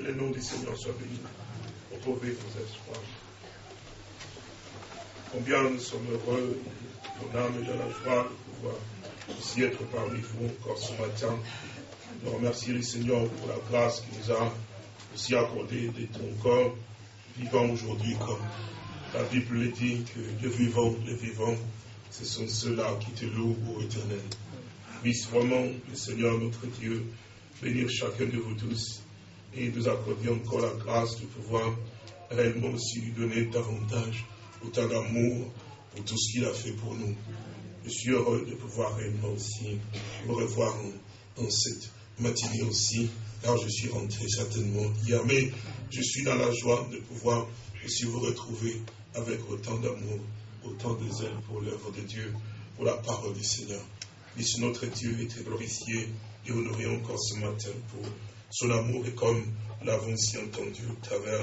Que le nom du Seigneur soit béni. Retrouvez vos espoirs. Combien nous sommes heureux, mon âme est dans la joie de pouvoir aussi être parmi vous encore ce matin. Nous remercions le Seigneur pour la grâce qu'il nous a aussi accordée d'être encore vivant aujourd'hui comme la Bible le dit que les vivants, les vivants, ce sont ceux-là qui te louent, au éternel. Puisse vraiment le Seigneur notre Dieu bénir chacun de vous tous et nous accorder encore la grâce de pouvoir réellement aussi lui donner davantage autant d'amour pour tout ce qu'il a fait pour nous. Je suis heureux de pouvoir réellement aussi vous revoir en, cette matinée aussi, car je suis rentré certainement hier, mais je suis dans la joie de pouvoir aussi vous retrouver avec autant d'amour, autant de zèle pour l'œuvre de Dieu, pour la parole du Seigneur. Puisse notre Dieu être glorifié et honoré encore ce matin pour son amour et comme l'avons si entendu au travers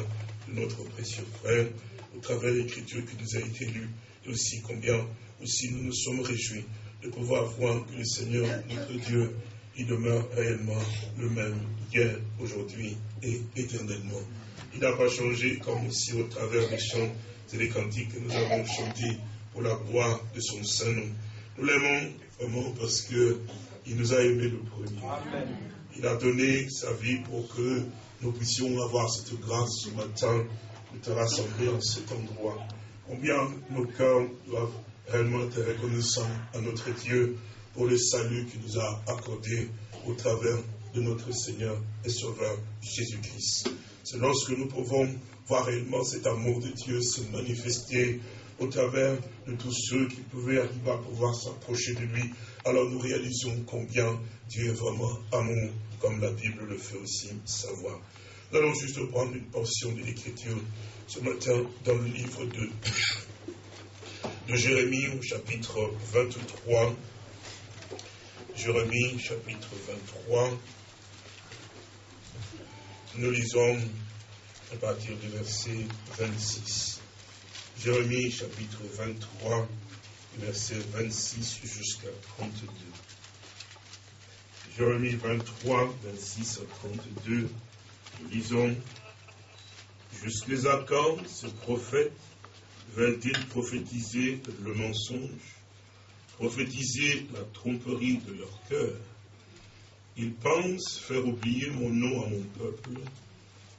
de notre précieux frère, au travers de l'écriture qui nous a été lue, et aussi combien aussi nous nous sommes réjouis de pouvoir voir que le Seigneur, notre Dieu, il demeure réellement le même hier, aujourd'hui et éternellement. Il n'a pas changé comme aussi au travers des chants et des cantiques que nous avons chantés pour la gloire de son Saint-Nom. Nous l'aimons vraiment parce qu'il nous a aimés le premier. Il a donné sa vie pour que nous puissions avoir cette grâce ce matin de te rassembler en cet endroit. Combien nos cœurs doivent réellement être reconnaissants à notre Dieu pour le salut qu'il nous a accordé au travers de notre Seigneur et Sauveur Jésus-Christ. C'est lorsque nous pouvons voir réellement cet amour de Dieu se manifester au travers de tous ceux qui pouvaient arriver à pouvoir s'approcher de lui. Alors nous réalisons combien Dieu est vraiment amour, comme la Bible le fait aussi savoir. Nous allons juste prendre une portion de l'Écriture ce matin dans le livre de, Jérémie au chapitre 23. Jérémie chapitre 23. Nous lisons à partir du verset 26. Jérémie chapitre 23, verset 26 jusqu'à 32. Jérémie 23, 26 à 32. Nous lisons Jusqu'à quand ce prophète veulent-ils prophétiser le mensonge, prophétiser la tromperie de leur cœur? Ils pensent faire oublier mon nom à mon peuple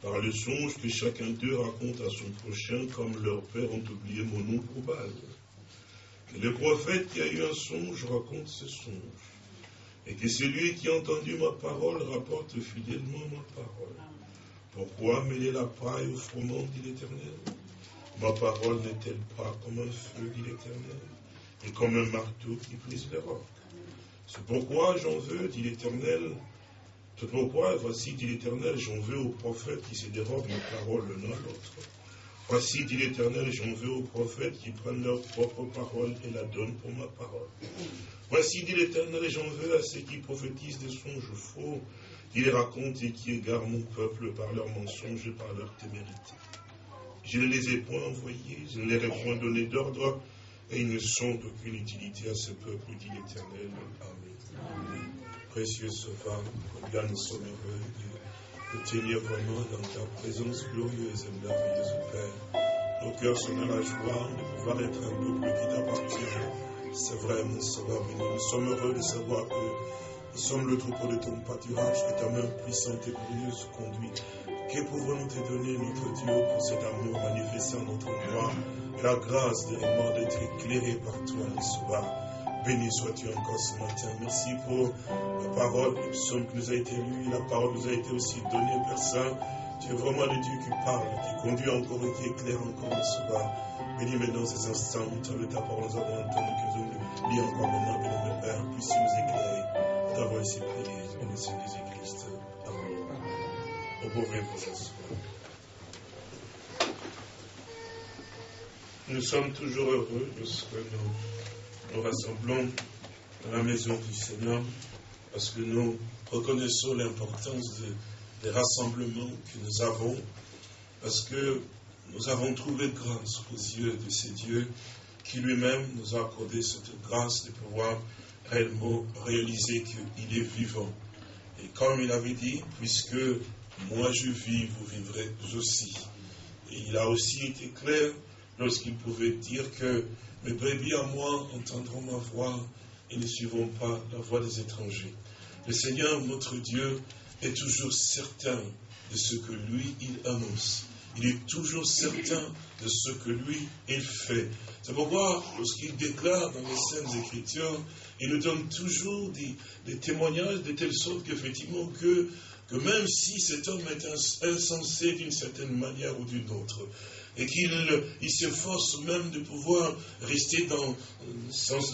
par le songe que chacun d'eux raconte à son prochain comme leurs pères ont oublié mon nom probable. Que le prophète qui a eu un songe raconte ce songe, et que celui qui a entendu ma parole rapporte fidèlement ma parole. Pourquoi mêler la paille au froment, dit l'Éternel? Ma parole n'est-elle pas comme un feu, dit l'Éternel, et comme un marteau qui brise les rocs C'est pourquoi j'en veux, dit l'Éternel, c'est pourquoi, voici, dit l'Éternel, j'en veux aux prophètes qui se dérobent mes paroles l'un à l'autre. Voici, dit l'Éternel, j'en veux aux prophètes qui prennent leur propre parole et la donnent pour ma parole. Voici, dit l'Éternel, j'en veux à ceux qui prophétisent des songes faux, qui les racontent et qui égarent mon peuple par leurs mensonges et par leur témérité. Je ne les ai point envoyés, je ne leur ai point donné d'ordre, et ils ne sont d'aucune utilité à ce peuple, dit l'Éternel. Amen précieux Sauveur, combien nous sommes heureux de, tenir vraiment dans ta présence glorieuse et merveilleuse, Père. Nos cœurs sont dans la joie de pouvoir être un peuple qui t'appartient. C'est vrai, mon Sauveur Nous sommes heureux de savoir que nous sommes le troupeau de ton pâturage, que ta main puissante et glorieuse conduit. Que pouvons-nous te donner, notre Dieu, pour cet amour manifesté en notre moi, la grâce de d'être éclairé par toi, mon Sauveur. Béni sois-tu encore ce matin. Merci pour la parole, le psaume qui nous a été lu. La parole nous a été aussi donnée, Père Saint. Tu es vraiment le Dieu qui parle, qui conduit encore et qui éclaire encore ce soir. Béni maintenant ces instants où tu ta parole, nous avons entendu que nous lis encore maintenant, béni mon Père, puisse nous éclairer. Nous t'avons ainsi prié, au nom de Jésus-Christ. Amen. Vous pouvez vous asseoir. Nous sommes toujours heureux lorsque nous nous rassemblons dans la maison du Seigneur parce que nous reconnaissons l'importance des rassemblements que nous avons, parce que nous avons trouvé grâce aux yeux de ces dieux qui lui-même nous a accordé cette grâce de pouvoir réellement réaliser qu'il est vivant. Et comme il avait dit, puisque moi je vis, vous vivrez aussi. Et il a aussi été clair lorsqu'il pouvait dire que mes brebis à moi entendront ma voix et ne suivront pas la voix des étrangers. Le Seigneur, notre Dieu, est toujours certain de ce que lui, il annonce. Il est toujours certain de ce que lui, il fait. C'est pourquoi, lorsqu'il déclare dans les Saintes Écritures, il nous donne toujours des, témoignages de telle sorte qu'effectivement, que, que même si cet homme est insensé d'une certaine manière ou d'une autre, et qu'il il s'efforce même de pouvoir rester dans,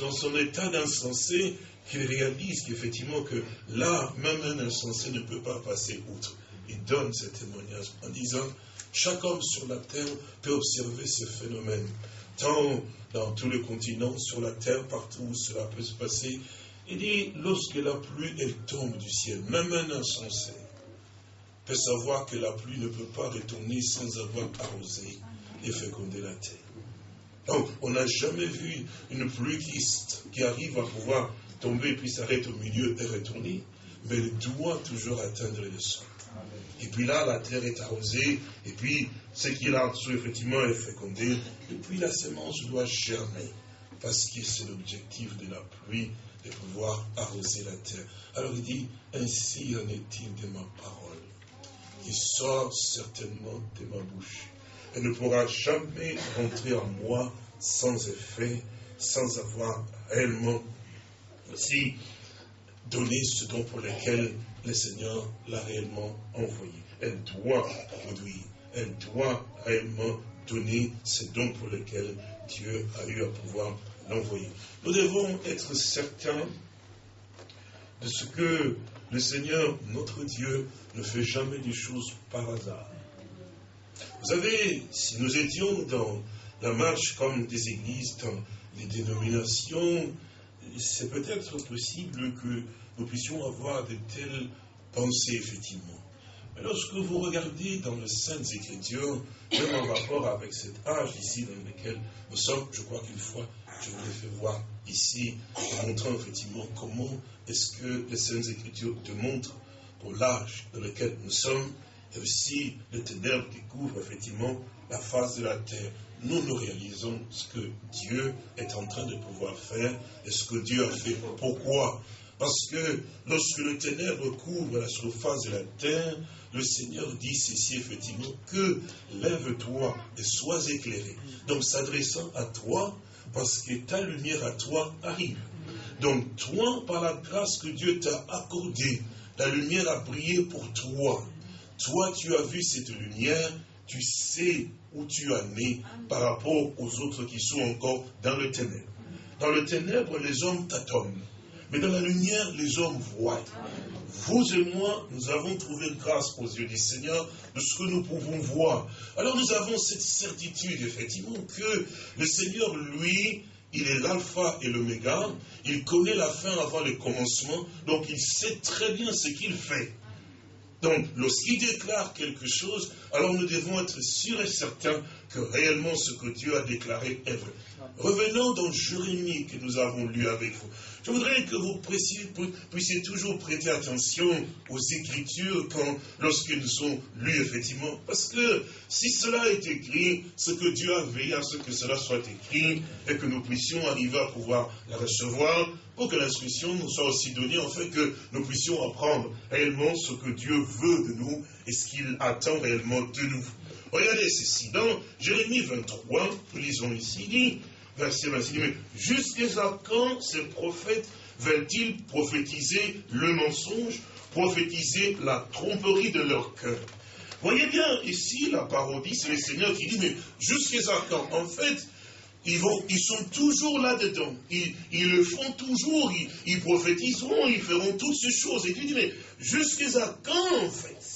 dans son état d'insensé, qu'il réalise qu'effectivement que là, même un insensé ne peut pas passer outre. Il donne ce témoignage en disant, chaque homme sur la terre peut observer ce phénomène, tant dans tous les continents, sur la terre, partout où cela peut se passer. Il dit, lorsque la pluie, elle tombe du ciel, même un insensé peut savoir que la pluie ne peut pas retourner sans avoir arrosé et féconder la terre. Donc, on n'a jamais vu une pluie qui, arrive à pouvoir tomber puis s'arrête au milieu et retourner, mais elle doit toujours atteindre le sol. Et puis là, la terre est arrosée, et puis ce qui est là en dessous, effectivement, est fécondé, et puis la semence doit germer, parce que c'est l'objectif de la pluie, de pouvoir arroser la terre. Alors il dit, ainsi en est-il de ma parole, qui sort certainement de ma bouche. Elle ne pourra jamais rentrer en moi sans effet, sans avoir réellement aussi donné ce don pour lequel le Seigneur l'a réellement envoyé. Elle doit produire, elle doit réellement donner ce don pour lequel Dieu a eu à pouvoir l'envoyer. Nous devons être certains de ce que le Seigneur, notre Dieu, ne fait jamais des choses par hasard. Vous savez, si nous étions dans la marche comme des églises, dans des dénominations, c'est peut-être possible que nous puissions avoir de telles pensées, effectivement. Mais lorsque vous regardez dans les Saintes Écritures, même en rapport avec cet âge ici dans lequel nous sommes, je crois qu'une fois, je vous l'ai fait voir ici, en montrant effectivement comment est-ce que les Saintes Écritures te montrent pour l'âge dans lequel nous sommes, et aussi le ténèbres qui couvre effectivement la face de la terre nous nous réalisons ce que Dieu est en train de pouvoir faire et ce que Dieu a fait. Pourquoi? Parce que lorsque le ténèbre couvre la surface de la terre, le Seigneur dit ceci effectivement, que lève-toi et sois éclairé. Donc s'adressant à toi, parce que ta lumière à toi arrive. Donc toi, par la grâce que Dieu t'a accordée, la lumière a brillé pour toi. Toi, tu as vu cette lumière, tu sais où tu as né par rapport aux autres qui sont encore dans le ténèbre. Dans le ténèbre, les hommes tâtonnent. Mais dans la lumière, les hommes voient. Vous et moi, nous avons trouvé grâce aux yeux du Seigneur de ce que nous pouvons voir. Alors nous avons cette certitude, effectivement, que le Seigneur, lui, il est l'alpha et l'oméga. Il connaît la fin avant le commencement. Donc il sait très bien ce qu'il fait. Donc, lorsqu'il déclare quelque chose, alors nous devons être sûrs et certains que réellement ce que Dieu a déclaré est vrai. Revenons dans Jérémie que nous avons lu avec vous. Je voudrais que vous puissiez, toujours prêter attention aux Écritures quand, lorsqu'elles sont lues, effectivement. Parce que si cela est écrit, ce que Dieu a veillé à ce que cela soit écrit et que nous puissions arriver à pouvoir la recevoir, pour que l'instruction nous soit aussi donnée, en que nous puissions apprendre réellement ce que Dieu veut de nous et ce qu'il attend réellement de nous. Regardez ceci, dans Jérémie 23, nous lisons ici, dit, verset 26, mais jusqu'à quand ces prophètes veulent-ils prophétiser le mensonge, prophétiser la tromperie de leur cœur? Voyez bien, ici, la parodie, c'est le Seigneur qui dit, mais jusqu'à quand? En fait, ils, sont toujours là-dedans. Ils, le font toujours. Ils, prophétiseront, ils feront toutes ces choses. Et tu dis, mais jusqu'à quand, en fait,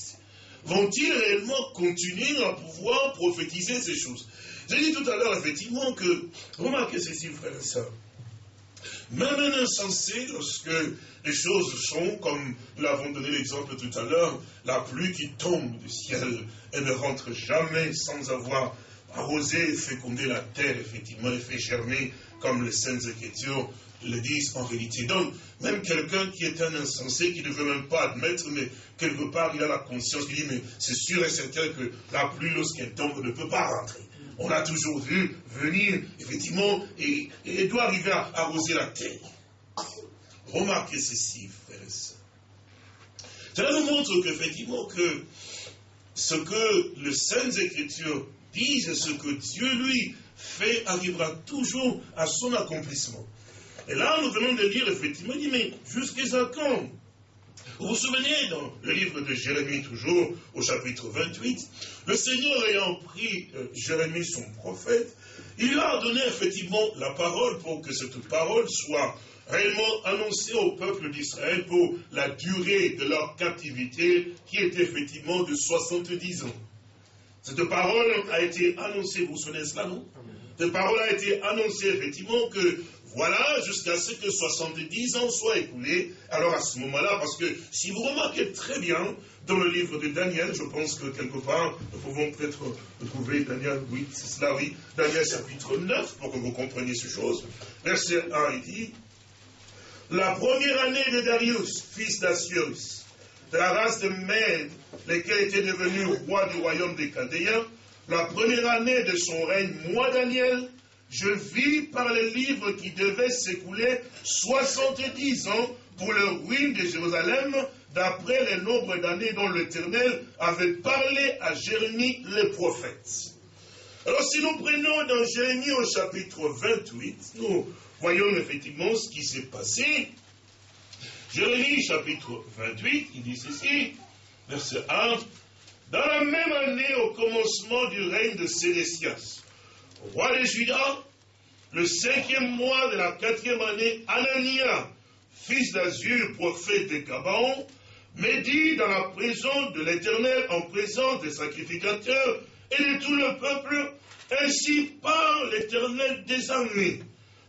vont-ils réellement continuer à pouvoir prophétiser ces choses? J'ai dit tout à l'heure, effectivement, que, remarquez ceci, frères et sœurs, même un insensé, lorsque les choses sont, comme nous l'avons donné l'exemple tout à l'heure, la pluie qui tombe du ciel, elle ne rentre jamais sans avoir arroser, féconder la terre, effectivement, et fait germer, comme les Saintes Écritures le disent en réalité. Donc, même quelqu'un qui est un insensé, qui ne veut même pas admettre, mais quelque part, il a la conscience, il dit, mais c'est sûr et certain que la pluie, lorsqu'elle tombe, ne peut pas rentrer. On l'a toujours vu venir, effectivement, et, et doit arriver à arroser la terre. Remarquez ceci, frères et sœurs. Cela nous montre qu'effectivement, que ce que les Saintes Écritures disent, ce que Dieu, lui, fait, arrivera toujours à son accomplissement. Et là, nous venons de lire, effectivement, il dit, mais jusqu'à quand Vous vous souvenez, dans le livre de Jérémie, toujours, au chapitre 28, le Seigneur ayant pris euh, Jérémie, son prophète, il lui a donné effectivement la parole pour que cette parole soit réellement annoncée au peuple d'Israël pour la durée de leur captivité, qui était effectivement de 70 ans. Cette parole a été annoncée, vous vous souvenez cela, non? Cette parole a été annoncée effectivement que voilà, jusqu'à ce que 70 ans soient écoulés. Alors à ce moment-là, parce que si vous remarquez très bien, dans le livre de Daniel, je pense que quelque part, nous pouvons peut-être trouver Daniel, oui, c'est cela, oui, Daniel chapitre 9, pour que vous compreniez ces choses. Verset 1, il dit, la première année de Darius, fils d'Assius, de la race de Mède, lequel était devenu roi du royaume des Chaldéens, la première année de son règne, moi Daniel, je vis par les livres qui devaient s'écouler 70 ans pour le ruine de Jérusalem, d'après le nombre d'années dont l'Éternel avait parlé à Jérémie le prophète. Alors si nous prenons dans Jérémie au chapitre 28, nous voyons effectivement ce qui s'est passé. Jérémie chapitre 28, il dit ceci, verset 1, Dans la même année au commencement du règne de Sédécias, roi de Juda, le cinquième mois de la quatrième année, Anania, fils d'Azur, prophète de Gabaon, médit dans la prison de l'Éternel en présence des sacrificateurs et de tout le peuple, ainsi par l'Éternel des armées,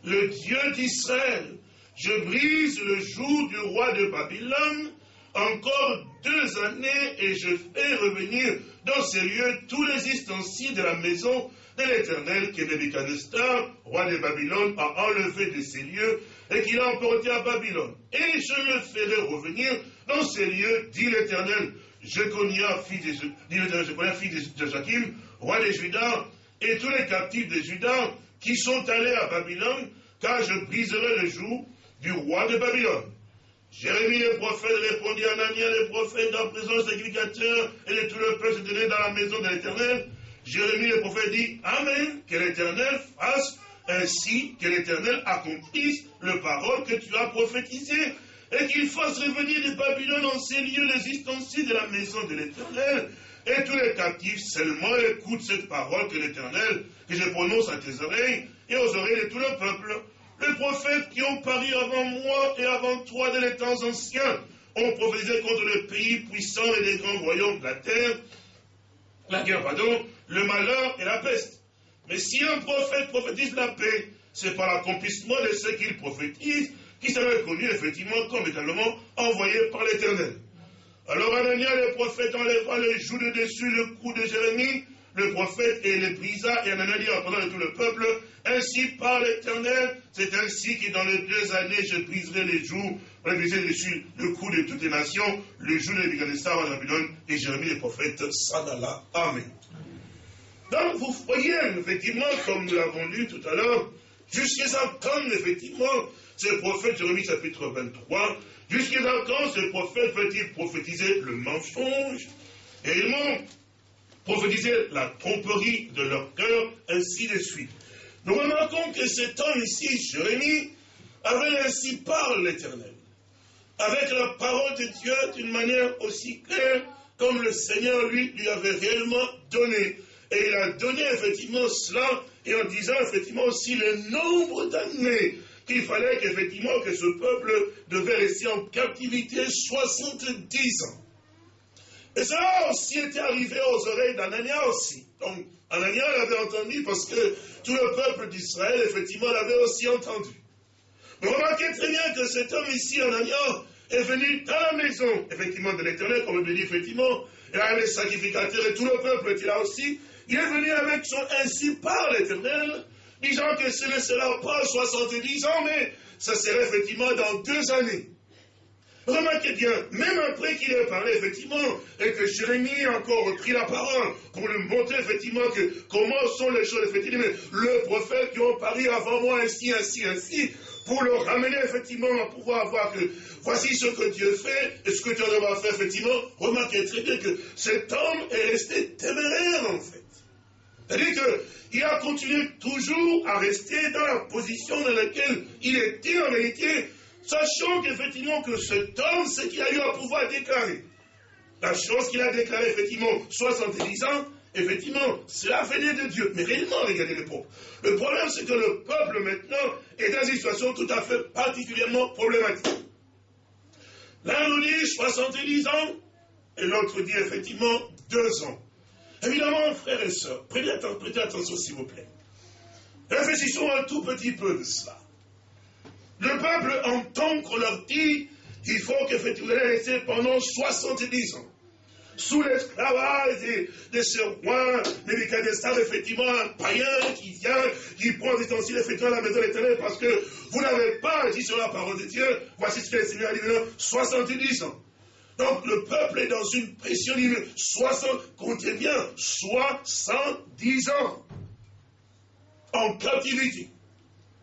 le Dieu d'Israël, je brise le jour du roi de Babylone, encore deux années, et je fais revenir dans ces lieux tous les ustensiles de la maison l'Éternel que Nebuchadnezzar, roi de Babylone, a enlevé de ces lieux et qu'il a emporté à Babylone. Et je le ferai revenir dans ces lieux, dit l'Éternel. Je connais fils de, Joachim, roi de Juda, et tous les captifs de Juda qui sont allés à Babylone, car je briserai le joug du roi de Babylone. Jérémie le prophète répondit à Anania le prophète en présence des et de tout le peuple se tenait dans la maison de l'Éternel. Jérémie le prophète dit Amen, que l'Éternel fasse ainsi que l'Éternel accomplisse le parole que tu as prophétisée et qu'il fasse revenir de Babylone en ces lieux les ustensiles de la maison de l'Éternel. Et tous les captifs seulement écoutent cette parole que l'Éternel, que je prononce à tes oreilles et aux oreilles de tout le peuple. Les prophètes qui ont paru avant moi et avant toi dans les temps anciens ont prophétisé contre le pays puissant et les grands royaumes de la terre, la guerre, pardon, le malheur et la peste. Mais si un prophète prophétise la paix, c'est par l'accomplissement de ce qu'il prophétise qui sera reconnu effectivement comme également envoyé par l'Éternel. Alors Anania le prophète enlèvera le joug de dessus le cou de Jérémie, le prophète et le brisa, et Anania dit en de tout le peuple, ainsi par l'Éternel, c'est ainsi que dans les deux années je briserai les joues, briserai dessus le cou de toutes les nations, le joug de Nebuchadnezzar en Babylone, et Jérémie le prophète s'en. Amen. Donc vous voyez, effectivement, comme nous l'avons lu tout à l'heure, jusqu'à quand, effectivement, ce prophète, Jérémie chapitre 23, jusqu'à quand ce prophète peut-il prophétiser le mensonge? Et ils m'ont prophétisé la tromperie de leur cœur, ainsi de suite. Nous remarquons que cet homme ici, Jérémie, avait ainsi par l'Éternel, avec la parole de Dieu d'une manière aussi claire comme le Seigneur lui avait réellement donné. Et il a donné effectivement cela, et en disant effectivement aussi le nombre d'années qu'il fallait qu'effectivement que ce peuple devait rester en captivité 70 ans. Et cela aussi était arrivé aux oreilles d'Anania aussi. Donc, Anania l'avait entendu parce que tout le peuple d'Israël, effectivement, l'avait aussi entendu. Mais remarquez très bien que cet homme ici, Anania, est venu dans la maison, effectivement, de l'Éternel, comme le dit, effectivement, et avait les sacrificateurs et tout le peuple était là aussi. Il est venu avec son ainsi par l'Éternel, disant que ce ne sera pas 70 ans, mais ça sera effectivement dans deux années. Remarquez bien, même après qu'il ait parlé, effectivement, et que Jérémie a encore pris la parole pour lui montrer, effectivement, que comment sont les choses, effectivement, le prophète qui ont parlé avant moi, ainsi, ainsi, ainsi, pour le ramener, effectivement, à pouvoir voir que voici ce que Dieu fait, et ce que Dieu va faire, effectivement, remarquez très bien que cet homme est resté téméraire, en fait. C'est-à-dire qu'il a continué toujours à rester dans la position dans laquelle il était en réalité, sachant qu'effectivement que cet homme, ce qu'il a eu à pouvoir déclarer, la chose qu'il a déclarée, effectivement, 70 ans, effectivement, cela venait de Dieu. Mais réellement, regardez le peuple. Le problème, c'est que le peuple, maintenant, est dans une situation tout à fait particulièrement problématique. L'un nous dit 70 ans, et l'autre dit effectivement 2 ans. Évidemment, frères et sœurs, prêtez attention, s'il vous plaît. Réfléchissons un tout petit peu de cela. Le peuple entend qu'on leur dit qu'il faut qu'effectivement vous rester pendant 70 ans sous l'esclavage de, ce roi Nebuchadnezzar, effectivement, un païen qui vient, qui prend des ustensiles, effectivement, à la maison éternelle, parce que vous n'avez pas dit sur la parole de Dieu, voici ce que le Seigneur a dit 70 ans. Donc le peuple est dans une pression, 60, comptez bien, 70 ans en captivité.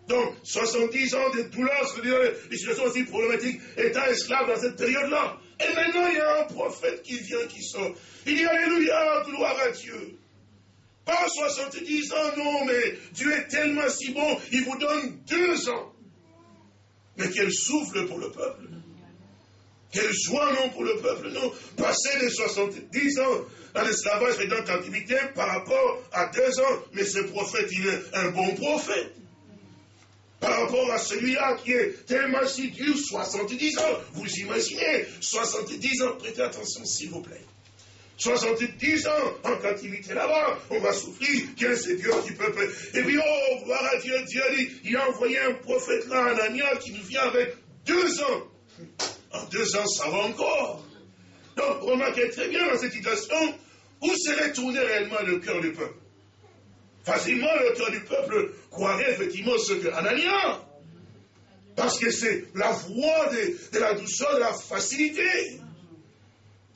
Donc, 70 ans de douleur, des situations aussi problématiques, étant esclave dans cette période-là. Et maintenant, il y a un prophète qui vient, qui sort. Il dit Alléluia, gloire à Dieu. Pas 70 ans, non, mais Dieu est tellement si bon, il vous donne deux ans. Mais quel souffle pour le peuple. Quelle joie, non, pour le peuple, non. Passer les 70 ans dans l'esclavage et dans la captivité par rapport à deux ans. Mais ce prophète, il est un bon prophète par rapport à celui-là qui est tellement si dur, 70 ans. Vous imaginez, 70 ans, prêtez attention s'il vous plaît. 70 ans en captivité là-bas, on va souffrir, quel Dieu qui peut Et puis, oh, gloire à Dieu, Dieu a dit, il a envoyé un prophète là, Anania, qui nous vient avec deux ans. En deux ans, ça va encore. Donc, remarquez très bien dans cette situation, où serait tourné réellement le cœur du peuple facilement le cœur du peuple croirait effectivement ce que Anania. Parce que c'est la voie de, la douceur, de la facilité.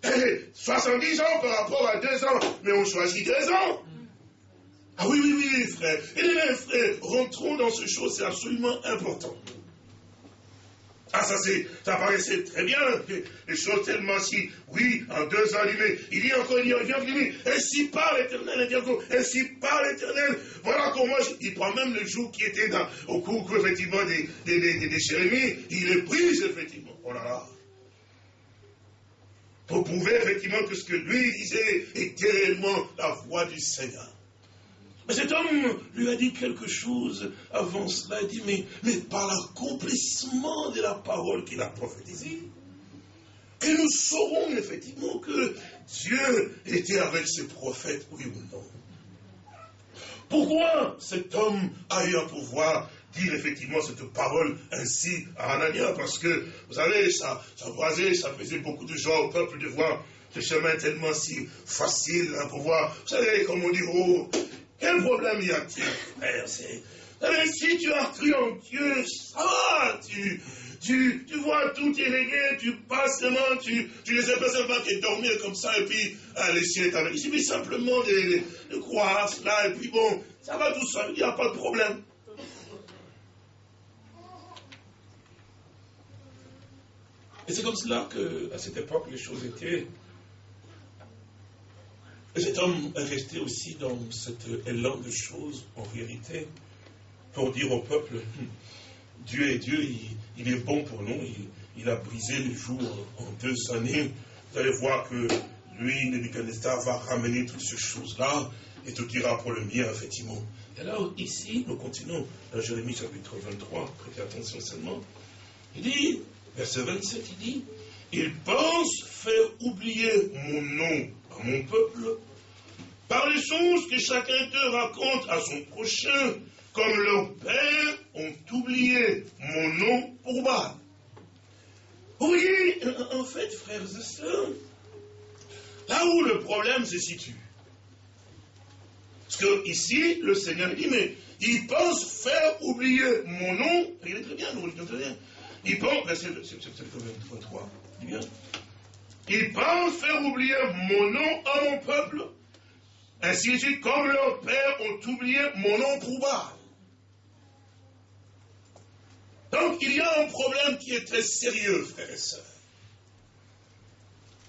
Est 70 ans par rapport à 2 ans, mais on choisit 2 ans. Ah oui, oui, oui, frère. Et les frères, rentrons dans ce chose, c'est absolument important. Ah, ça, c'est, ça paraissait très bien, les choses tellement si, oui, en deux ans, il dit encore, il dit, il dit, ainsi par l'éternel, il dit encore, ainsi par l'éternel, voilà comment, il prend même le jour qui était dans, au cours, effectivement, des, des, des, des il est pris, effectivement, oh là là. Pour prouver, effectivement, que ce que lui disait était réellement la voix du Seigneur. Cet homme lui a dit quelque chose avant cela. Il dit, mais, mais par l'accomplissement de la parole qu'il a prophétisée, que nous saurons effectivement que Dieu était avec ses prophètes, oui ou non. Pourquoi cet homme a eu à pouvoir dire effectivement cette parole ainsi à Anania? Parce que, vous savez, ça, ça ça faisait beaucoup de joie au peuple de voir ce chemin tellement si facile à pouvoir. Vous savez, comme on dit, oh, quel problème y a-t-il, frère? Si tu as cru en Dieu, ça va, tu, tu, tu vois, tout est réglé, tu passes seulement, tu, tu ne sais pas seulement que dormir comme ça, et puis ah, avec. Il suffit simplement de, de, croire cela, et puis bon, ça va tout seul, il n'y a pas de problème. Et c'est comme cela que, à cette époque, les choses étaient cet homme est resté aussi dans cet élan de choses, en vérité, pour dire au peuple, hum, Dieu est Dieu, il, est bon pour nous, il, a brisé le jour en deux années. Vous allez voir que lui, Nebuchadnezzar, va ramener toutes ces choses-là, et tout ira pour le bien, effectivement. Et là, ici, nous continuons dans Jérémie chapitre 23, prêtez attention seulement. Il dit, verset 27, il dit, il pense faire oublier mon nom à mon peuple, par les choses que chacun te raconte à son prochain, comme leurs pères ont oublié mon nom pour bas. Vous voyez, en fait, frères et sœurs, là où le problème se situe. Parce que ici, le Seigneur dit, mais ils pensent faire oublier mon nom. Regardez très bien, vous regardez très bien. Ils pensent, c'est le problème 3. Ils pensent faire oublier mon nom à mon peuple, ainsi de suite, comme leurs pères ont oublié mon nom pour Donc il y a un problème qui est très sérieux, frères et sœurs.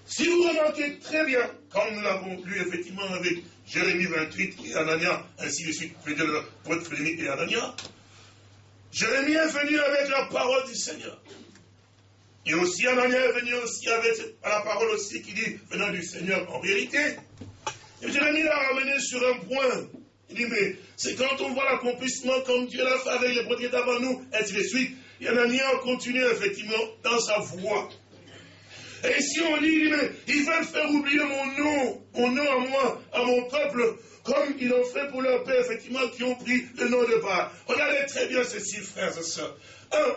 Si vous remarquez très bien, comme nous l'avons lu effectivement avec Jérémie 28 et Anania, ainsi de suite, Frédéric et Anania, Jérémie est venu avec la parole du Seigneur. Et aussi Anania est venu aussi avec la parole aussi qui dit venant du Seigneur en vérité. Et Jérémie l'a ramené sur un point. Il dit, mais c'est quand on voit l'accomplissement comme Dieu l'a fait avec les prophètes avant nous, ainsi de suite. Et Anania continue effectivement dans sa voie. Et si on dit, mais ils veulent faire oublier mon nom, mon nom à moi, à mon peuple, comme ils l'ont fait pour leur père, effectivement, qui ont pris le nom de Baal. Regardez très bien ceci, frères et sœurs.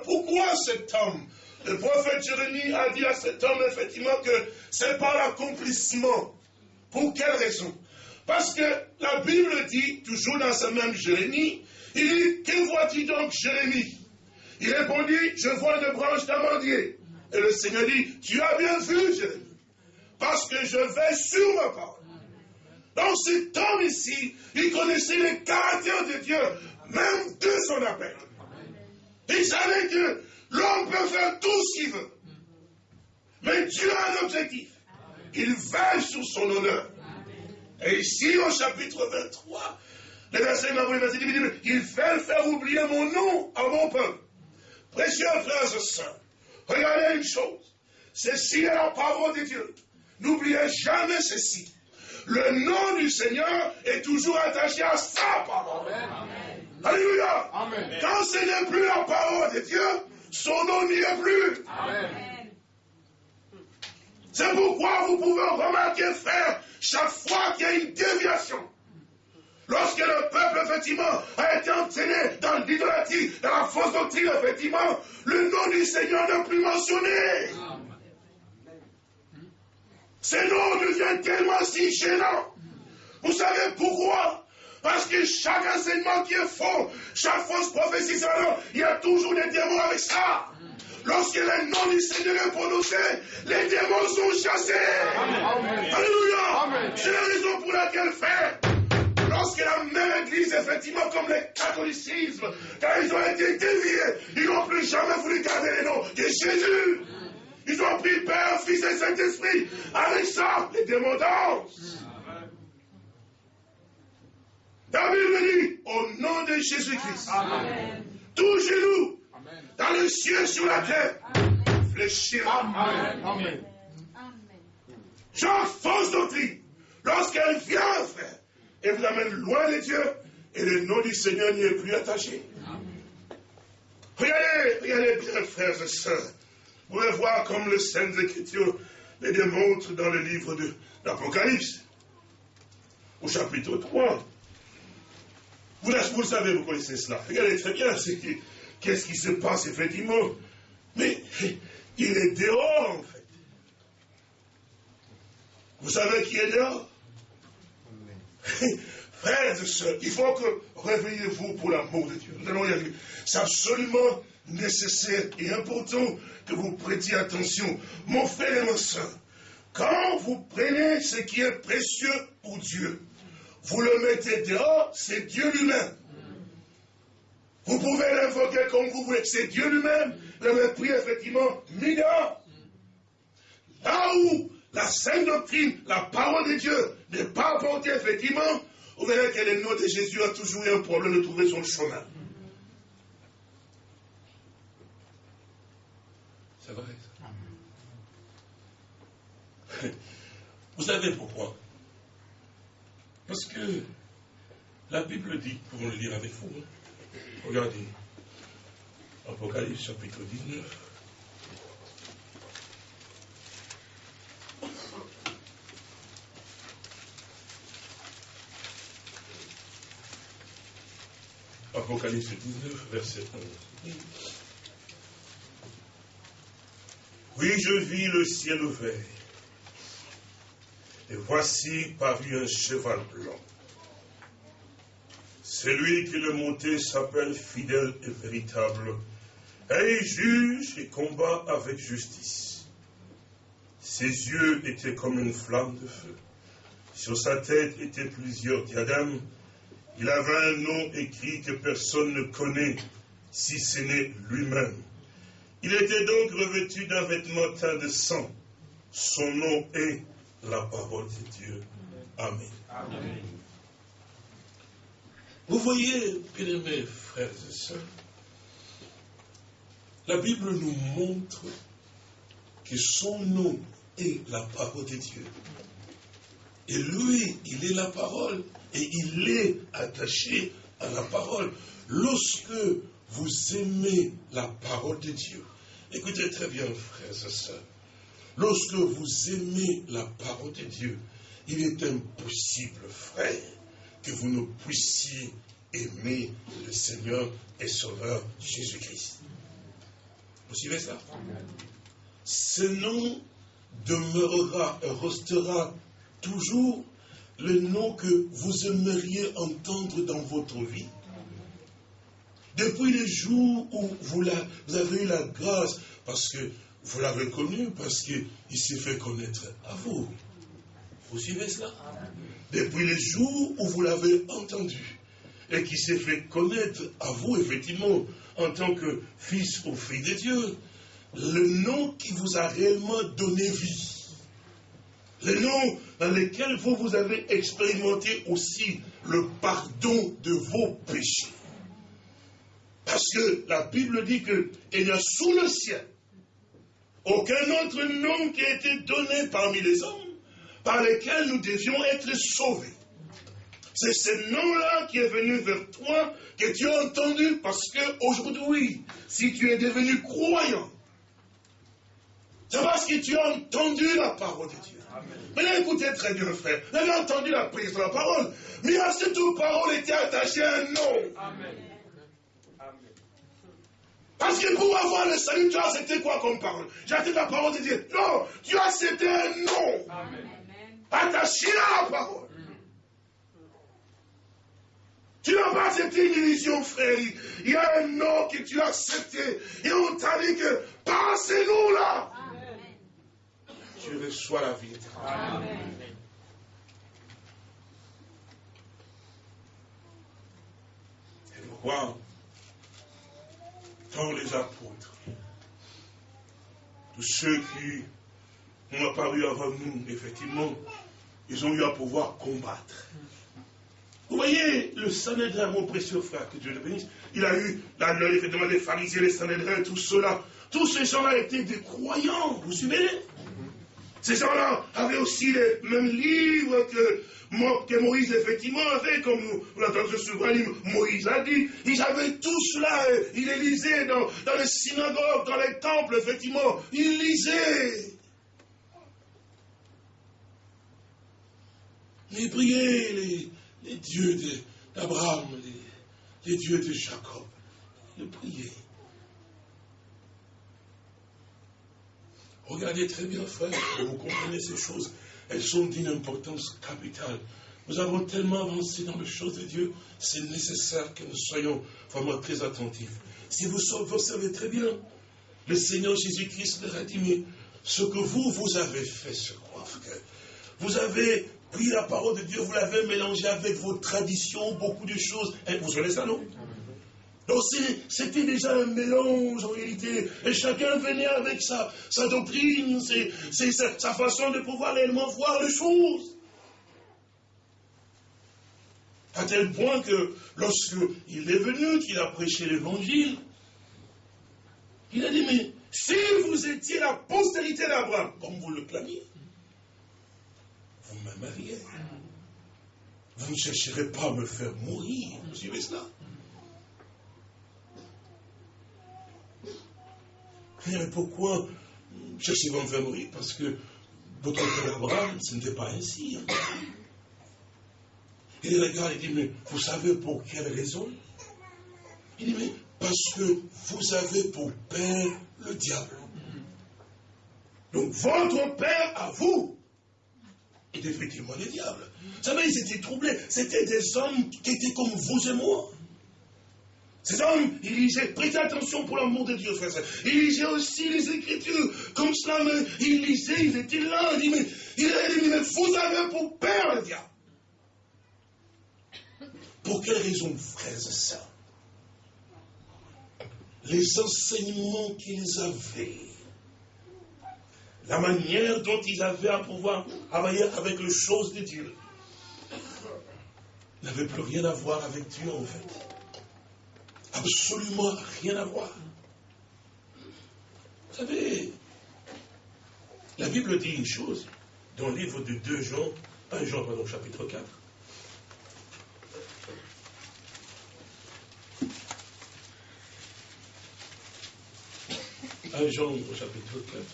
pourquoi cet homme, le prophète Jérémie a dit à cet homme, effectivement, que c'est par l'accomplissement. Pour quelle raison? Parce que la Bible dit, toujours dans ce même Jérémie, il dit, que vois-tu donc, Jérémie? Il répondit, je vois une branche d'amandier. Et le Seigneur dit, tu as bien vu, Jérémie, parce que je vais sur ma parole. Donc cet homme ici, il connaissait les caractères de Dieu, même de son appel. Il savait que l'homme peut faire tout ce qu'il veut. Mais Dieu a un objectif. Il veille sur son honneur. Et ici, au chapitre 23, le verset il fait faire oublier mon nom à mon peuple. Précieux frères et sœurs, Regardez une chose. Ceci est la parole de Dieu. N'oubliez jamais ceci. Le nom du Seigneur est toujours attaché à sa parole. Alléluia. Quand ce n'est plus la parole de Dieu, son nom n'y est plus. C'est pourquoi vous pouvez remarquer, frère, chaque fois qu'il y a une déviation, Lorsque le peuple, effectivement, a été entraîné dans l'idolâtrie, dans la fausse doctrine, effectivement, le nom du Seigneur n'est plus mentionné. Ce nom devient tellement si gênant. Vous savez pourquoi? Parce que chaque enseignement qui est faux, chaque fausse prophétie, il y a toujours des démons avec ça. Lorsque le nom du Seigneur est prononcé, les démons sont chassés. Alléluia. C'est la raison pour laquelle, frère, Lorsque la même église, effectivement, comme le catholicisme, quand ils ont été déviés, ils n'ont plus jamais voulu garder les noms de Jésus. Ils ont pris Père, Fils et Saint-Esprit. Avec ça, les démons dansent. Me dit, au nom de Jésus-Christ, tout genou, dans le ciel, sur la terre, fléchira. Amen. Amen. Jean, fausse doctrine, lorsqu'elle vient, frère, et vous amène loin de Dieu, et le nom du Seigneur n'y est plus attaché. Regardez, regardez bien, frères et sœurs. Vous pouvez voir comme le Saintes Écritures les démontre dans le livre de l'Apocalypse, au chapitre 3. Vous, vous le savez, vous connaissez cela. Regardez très bien qu'est-ce qui se passe effectivement. Mais il est dehors, en fait. Vous savez qui est dehors? Frères et sœurs, il faut que réveillez-vous pour l'amour de Dieu. Allons y. C'est absolument nécessaire et important que vous prêtiez attention. Mon frère et ma soeur, quand vous prenez ce qui est précieux pour Dieu, vous le mettez dehors, c'est Dieu lui-même. Vous pouvez l'invoquer comme vous voulez, c'est Dieu lui-même. Le mépris, effectivement, mis dehors. Là où la sainte doctrine, la parole de Dieu n'est pas apportée, effectivement, vous verrez que le nom de Jésus a toujours eu un problème de trouver son chemin. C'est vrai. Vous savez pourquoi? Parce que la Bible dit, pouvons le lire avec vous, regardez, Apocalypse chapitre 19. Apocalypse 19, verset 11. Oui, je vis le ciel ouvert. Et voici paru un cheval blanc. Celui qui le monté s'appelle fidèle et véritable. Et il juge et combat avec justice. Ses yeux étaient comme une flamme de feu. Sur sa tête étaient plusieurs diadèmes. Il avait un nom écrit que personne ne connaît, si ce n'est lui-même. Il était donc revêtu d'un vêtement teint de sang. Son nom est la parole de Dieu. Amen. Vous voyez, bien-aimés frères et sœurs, la Bible nous montre que son nom est la parole de Dieu. Et lui, il est la parole. Et il est attaché à la parole. Lorsque vous aimez la parole de Dieu, écoutez très bien, frères et sœurs, lorsque vous aimez la parole de Dieu, il est impossible, frère, que vous ne puissiez aimer le Seigneur et Sauveur Jésus-Christ. Vous suivez ça? Ce nom demeurera et restera toujours le nom que vous aimeriez entendre dans votre vie. Depuis le jour où vous, vous avez eu la grâce, parce que vous l'avez connu, parce qu'il s'est fait connaître à vous. Vous suivez cela? Depuis le jour où vous l'avez entendu et qui s'est fait connaître à vous, effectivement, en tant que fils ou fille de Dieu, le nom qui vous a réellement donné vie. Le nom dans lequel vous, vous avez expérimenté aussi le pardon de vos péchés. Parce que la Bible dit qu'il n'y a sous le ciel aucun autre nom qui a été donné parmi les hommes par lesquels nous devions être sauvés. C'est ce nom-là qui est venu vers toi, que tu as entendu, parce que aujourd'hui, si tu es devenu croyant, c'est parce que tu as entendu la parole de Dieu. Mais là, écoutez très bien, frère. Vous avez entendu la prise de la parole. Mais à cette parole était attachée à un nom. Amen. Parce que pour avoir le salut, tu as accepté quoi comme parole? J'ai accepté la parole de Dieu. Non, tu as accepté un nom. Amen attaché à la parole. Tu n'as pas accepté une illusion, frère. Il y a un nom que tu as accepté. Et on t'a dit que passez-nous là. Tu reçois la vie éternelle. Et pourquoi? Les apôtres, tous ceux qui ont apparu avant nous, effectivement, ils ont eu à pouvoir combattre. Vous voyez, le Sanhédrin, mon précieux frère, que Dieu le bénisse, il a eu, là, effectivement, les pharisiens, les Sanhédrins, tout cela. Tous ces gens-là étaient des croyants, vous suivez? Ces gens-là avaient aussi les mêmes livres que, Moïse, effectivement, avait, comme vous l'entendez souvent, Moïse a dit. Ils avaient tout cela, ils les lisaient dans, les synagogues, dans les temples, effectivement. Ils lisaient. Mais priez les, dieux d'Abraham, les, dieux de Jacob. Le priez. Regardez très bien, frère, vous comprenez ces choses. Elles sont d'une importance capitale. Nous avons tellement avancé dans les choses de Dieu, c'est nécessaire que nous soyons vraiment très attentifs. Si vous observez très bien, le Seigneur Jésus-Christ leur a dit, mais ce que vous, vous avez fait, je crois, frère, vous avez pris la parole de Dieu, vous l'avez mélangé avec vos traditions, beaucoup de choses. Vous savez ça, non? Donc c'était déjà un mélange en réalité. Et chacun venait avec sa, sa doctrine, sa, sa, façon de pouvoir réellement voir les choses. À tel point que lorsqu'il est venu, qu'il a prêché l'évangile, il a dit, mais si vous étiez la postérité d'Abraham, comme vous le clamiez, vous m'aimeriez. Vous ne chercherez pas à me faire mourir. Vous suivez cela? Mais pourquoi cherchez-vous à me mourir Parce que votre père Abraham, ce n'était pas ainsi. Il regarde et dit, mais vous savez pour quelle raison Il dit, mais parce que vous avez pour père le diable. Donc votre père à vous étaient effectivement des diables. Vous savez, ils étaient troublés. C'était des hommes qui étaient comme vous et moi. Ces hommes, ils lisaient, prêtez attention pour l'amour de Dieu, frère. Ils lisaient aussi les Écritures, comme cela, mais ils lisaient, ils étaient là, ils disaient, mais, il mais vous avez pour père le diable. Pour quelle raison, frères et sœurs Les enseignements qu'ils avaient, la manière dont ils avaient à pouvoir travailler avec les choses de Dieu, n'avait plus rien à voir avec Dieu en fait. Absolument rien à voir. Vous savez, la Bible dit une chose dans le livre de 2 Jean, 1 Jean, pardon, chapitre 4. 1 Jean au chapitre 4,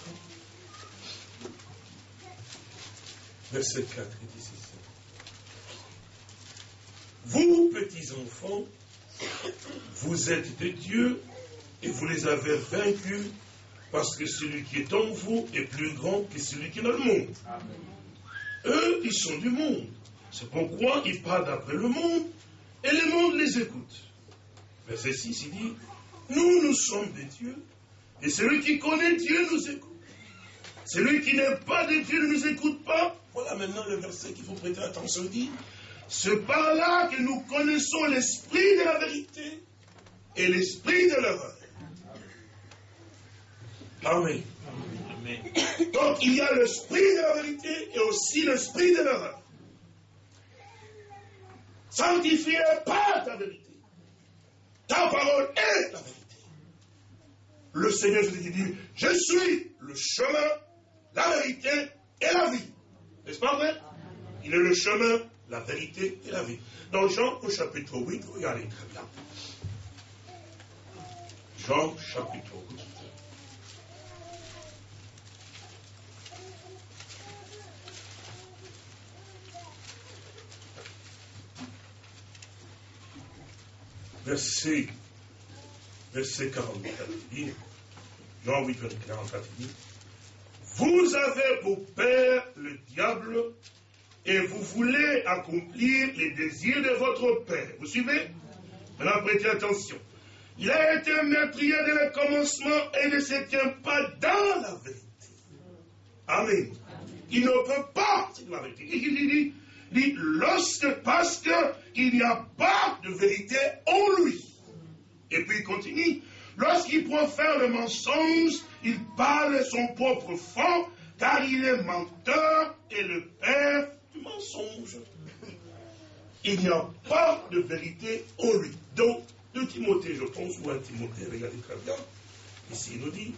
verset 4, il dit ceci. Vous, petits enfants, vous êtes de Dieu et vous les avez vaincus parce que celui qui est en vous est plus grand que celui qui est dans le monde. Eux, ils sont du monde. C'est pourquoi ils parlent d'après le monde et le monde les écoute. Verset 6, il dit, nous, nous sommes des dieux et celui qui connaît Dieu nous écoute. Celui qui n'est pas de Dieu ne nous écoute pas. Voilà maintenant le verset qu'il faut prêter attention. dit, c'est par là que nous connaissons l'esprit de la vérité et l'esprit de l'erreur. Amen. Donc il y a l'esprit de la vérité et aussi l'esprit de l'erreur. Sanctifie pas ta vérité. Ta parole est la vérité. Le Seigneur Jésus dit, je suis le chemin, la vérité et la vie. N'est-ce pas vrai? Il est le chemin, la vérité et la vie. Dans Jean au chapitre 8, regardez très bien. Jean chapitre 8. Verset, verset 44, il Jean 8, 44, il dit, vous avez pour père le diable et vous voulez accomplir les désirs de votre père. Vous suivez? Maintenant, prêtez attention. Il a été meurtrier dès le commencement et ne se tient pas dans la vérité. Amen. Il ne peut pas, la vérité. Il dit, dit lorsque, parce qu'il n'y a pas de vérité en lui. Et puis il continue, lorsqu'il profère le mensonge, il parle son propre fond, car il est menteur et le père mensonge. Il n'y a pas de vérité en lui. Donc, de Timothée, je pense, ou un Timothée, regardez très bien. Ici, il nous dit,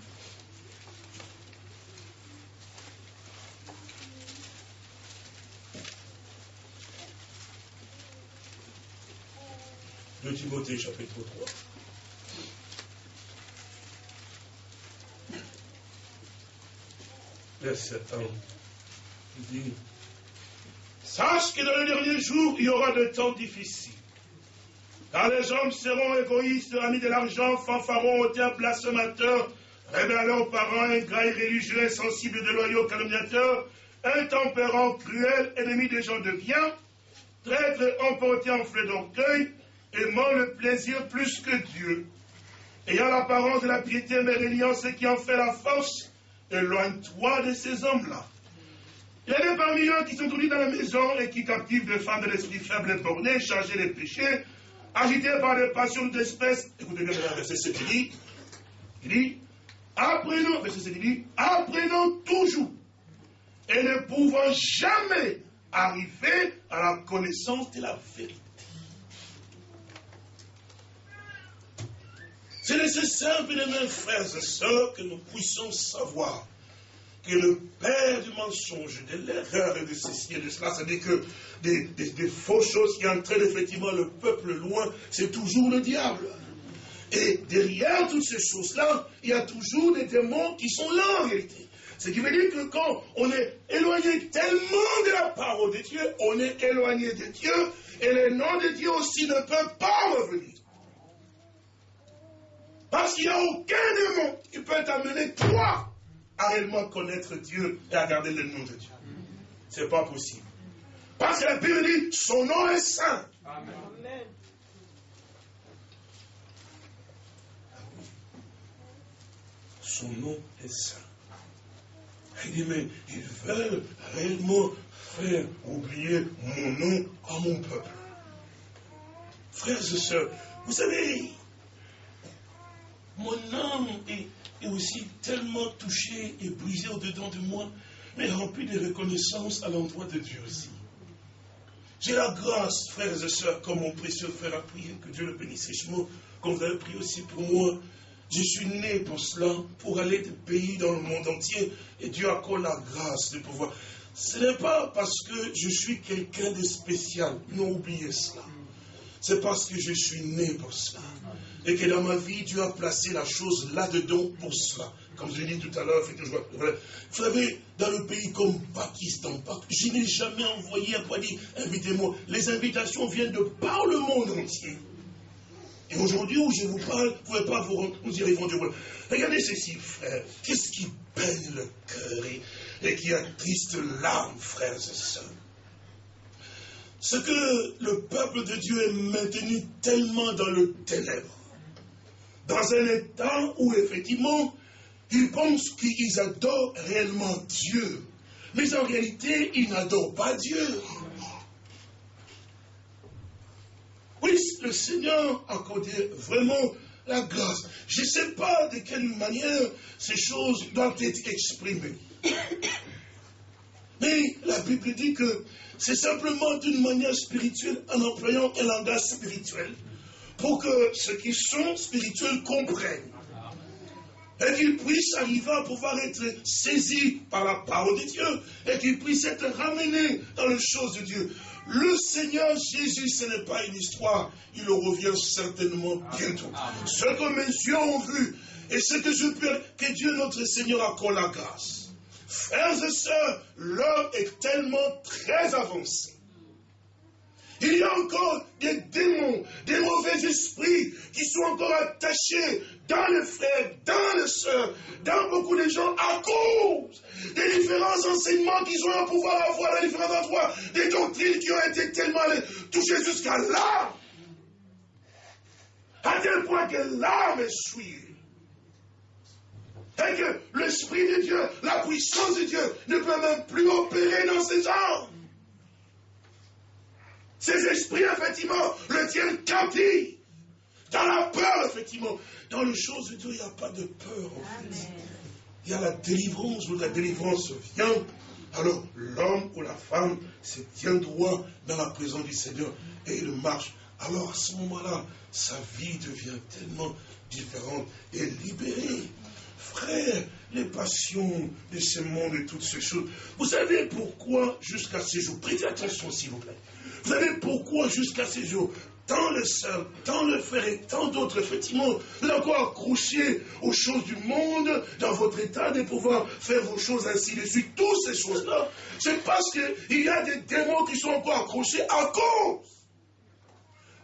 de Timothée chapitre 3. Verset 1. Il dit, Sache que dans les derniers jours, il y aura de temps difficiles. Car les hommes seront égoïstes, amis de l'argent, fanfarons, auteurs, blasphémateurs, rebelles aux parents, ingrats, irréligieux, insensibles, déloyaux, calomniateurs, intempérants, cruels, ennemis des gens de bien, traîtres, emportés en fleurs d'orgueil, aimant le plaisir plus que Dieu, ayant l'apparence de la piété, mais réuniant ce qui en fait la force, éloigne-toi de ces hommes-là. Il y a des parmi eux qui sont tournés dans la maison et qui captivent des femmes de l'esprit faible et borné, chargées de péchés, agités par des passions d'espèces. Écoutez bien verset 7, il dit, il dit, apprenons, verset 7, il dit, apprenons toujours et ne pouvons jamais arriver à la connaissance de la vérité. C'est nécessaire, bien mes frères et sœurs, que nous puissions savoir que le père du mensonge, de l'erreur et de ceci et de cela, c'est-à-dire que des, fausses choses qui entraînent effectivement le peuple loin, c'est toujours le diable. Et derrière toutes ces choses-là, il y a toujours des démons qui sont là en réalité. Ce qui veut dire que quand on est éloigné tellement de la parole de Dieu, on est éloigné de Dieu, et le nom de Dieu aussi ne peut pas revenir. Parce qu'il n'y a aucun démon qui peut t'amener, toi, à réellement connaître Dieu et à garder le nom de Dieu. c'est pas possible. Parce que la Bible dit, son nom est saint. Amen. Son nom est saint. Il dit, mais ils veulent réellement faire oublier mon nom à mon peuple. Frères et sœurs, vous savez, mon âme est, aussi tellement touchée et brisée au-dedans de moi, mais remplie de reconnaissance à l'endroit de Dieu aussi. J'ai la grâce, frères et sœurs, comme mon précieux frère a prié, que Dieu le bénisse richement, comme vous prié aussi pour moi. Je suis né pour cela, pour aller de pays dans le monde entier, et Dieu accorde la grâce de pouvoir. Ce n'est pas parce que je suis quelqu'un de spécial, non oubliez cela. C'est parce que je suis né pour cela. Et que dans ma vie, Dieu a placé la chose là-dedans pour cela. Comme je l'ai dit tout à l'heure, vous savez, dans le pays comme Pakistan, je n'ai jamais envoyé à pas dire invitez-moi. Les invitations viennent de par le monde entier. Et aujourd'hui où je vous parle, vous ne pouvez pas vous, vous y répondre. Regardez ceci, frère. Qu'est-ce qui peine le cœur et, et qui attriste l'âme, frères et sœurs? Ce que le peuple de Dieu est maintenu tellement dans le ténèbre, dans un état où effectivement, ils pensent qu'ils adorent réellement Dieu, mais en réalité, ils n'adorent pas Dieu. Oui, le Seigneur a accordé vraiment la grâce. Je ne sais pas de quelle manière ces choses doivent être exprimées. Mais la Bible dit que c'est simplement d'une manière spirituelle en employant un langage spirituel pour que ceux qui sont spirituels comprennent et qu'ils puissent arriver à pouvoir être saisis par la parole de Dieu et qu'ils puissent être ramenés dans les choses de Dieu. Le Seigneur Jésus, ce n'est pas une histoire, il revient certainement bientôt. Ce que mes yeux ont vu et ce que je peux, que Dieu notre Seigneur accorde la grâce. Frères et sœurs, l'heure est tellement très avancée. Il y a encore des démons, des mauvais esprits qui sont encore attachés dans les frères, dans les sœurs, dans beaucoup de gens à cause des différents enseignements qu'ils ont à pouvoir avoir dans différents endroits, des doctrines qui ont été tellement touchées jusqu'à l'âme. À tel point que l'âme est souillée. Et que l'Esprit de Dieu, la puissance de Dieu ne peut même plus opérer dans ces hommes. Ces esprits, effectivement, le tiennent captif. Dans la peur, effectivement. Dans les choses de Dieu, il n'y a pas de peur, en fait. Il y a la délivrance, où la délivrance vient. Alors, l'homme ou la femme se tient droit dans la présence du Seigneur et il marche. Alors, à ce moment-là, sa vie devient tellement différente et libérée frère, les passions de ce monde et toutes ces choses. Vous savez pourquoi jusqu'à ces jours, prêtez attention s'il vous plaît, vous savez pourquoi jusqu'à ces jours, tant le seul, tant le frère et tant d'autres, effectivement, vous êtes encore accrochés aux choses du monde, dans votre état de pouvoir faire vos choses ainsi de suite, toutes ces choses-là, c'est parce qu'il y a des démons qui sont encore accrochés à cause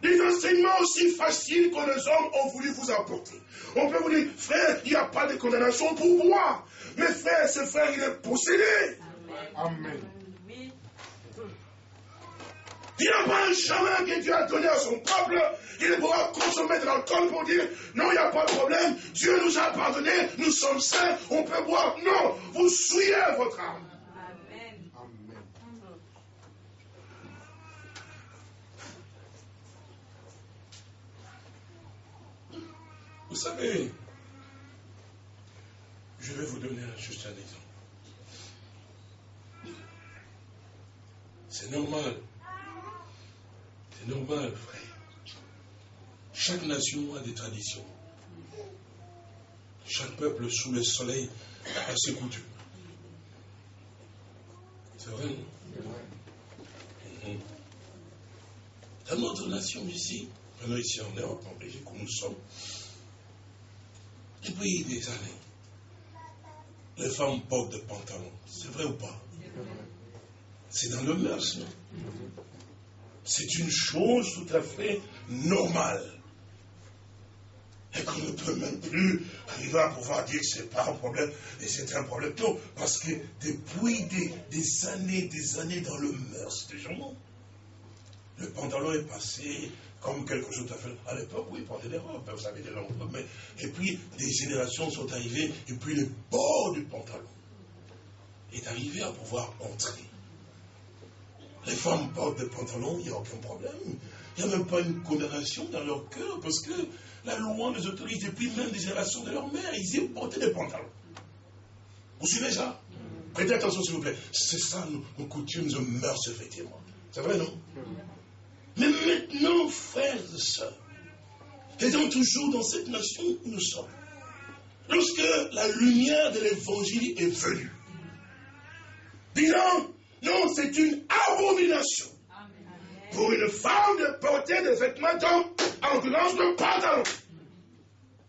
des enseignements aussi faciles que les hommes ont voulu vous apporter. On peut vous dire, frère, il n'y a pas de condamnation pour moi. Mais frère, ce frère, il est possédé. Amen. Il n'y a pas un chemin que Dieu a donné à son peuple. Il pourra consommer de l'alcool pour dire non, il n'y a pas de problème. Dieu nous a pardonné, nous sommes saints, on peut boire. Non, vous souillez votre âme. Vous savez, je vais vous donner juste un exemple. C'est normal. C'est normal, frère. Chaque nation a des traditions. Chaque peuple sous le soleil a ses coutumes. C'est vrai, non? Mhm. Dans notre nation ici, ici en Europe, en Belgique où nous sommes, depuis des années, les femmes portent des pantalons. C'est vrai ou pas? C'est dans le mœurs, non? C'est une chose tout à fait normale. et qu'on ne peut même plus arriver à pouvoir dire que ce n'est pas un problème, et c'est un problème. Non, parce que depuis des, années, des années dans le mœurs des gens, le pantalon est passé comme quelque chose à faire. À l'époque, oui, ils portaient des robes, vous savez, des robes, et puis des générations sont arrivées, et puis le bord du pantalon est arrivé à pouvoir entrer. Les femmes portent des pantalons, il n'y a aucun problème. Il n'y a même pas une condamnation dans leur cœur, parce que la loi les autorise depuis même des générations de leur mère. Ils ont porté des pantalons. Vous suivez ça? Prêtez attention, s'il vous plaît. C'est ça nos, coutumes, nos mœurs, effectivement. C'est vrai, non? Mais maintenant, frères et sœurs, étant toujours dans cette nation où nous sommes, lorsque la lumière de l'évangile est venue, disons, non, c'est une abomination pour une femme de porter des vêtements en l'occurrence de pantalon.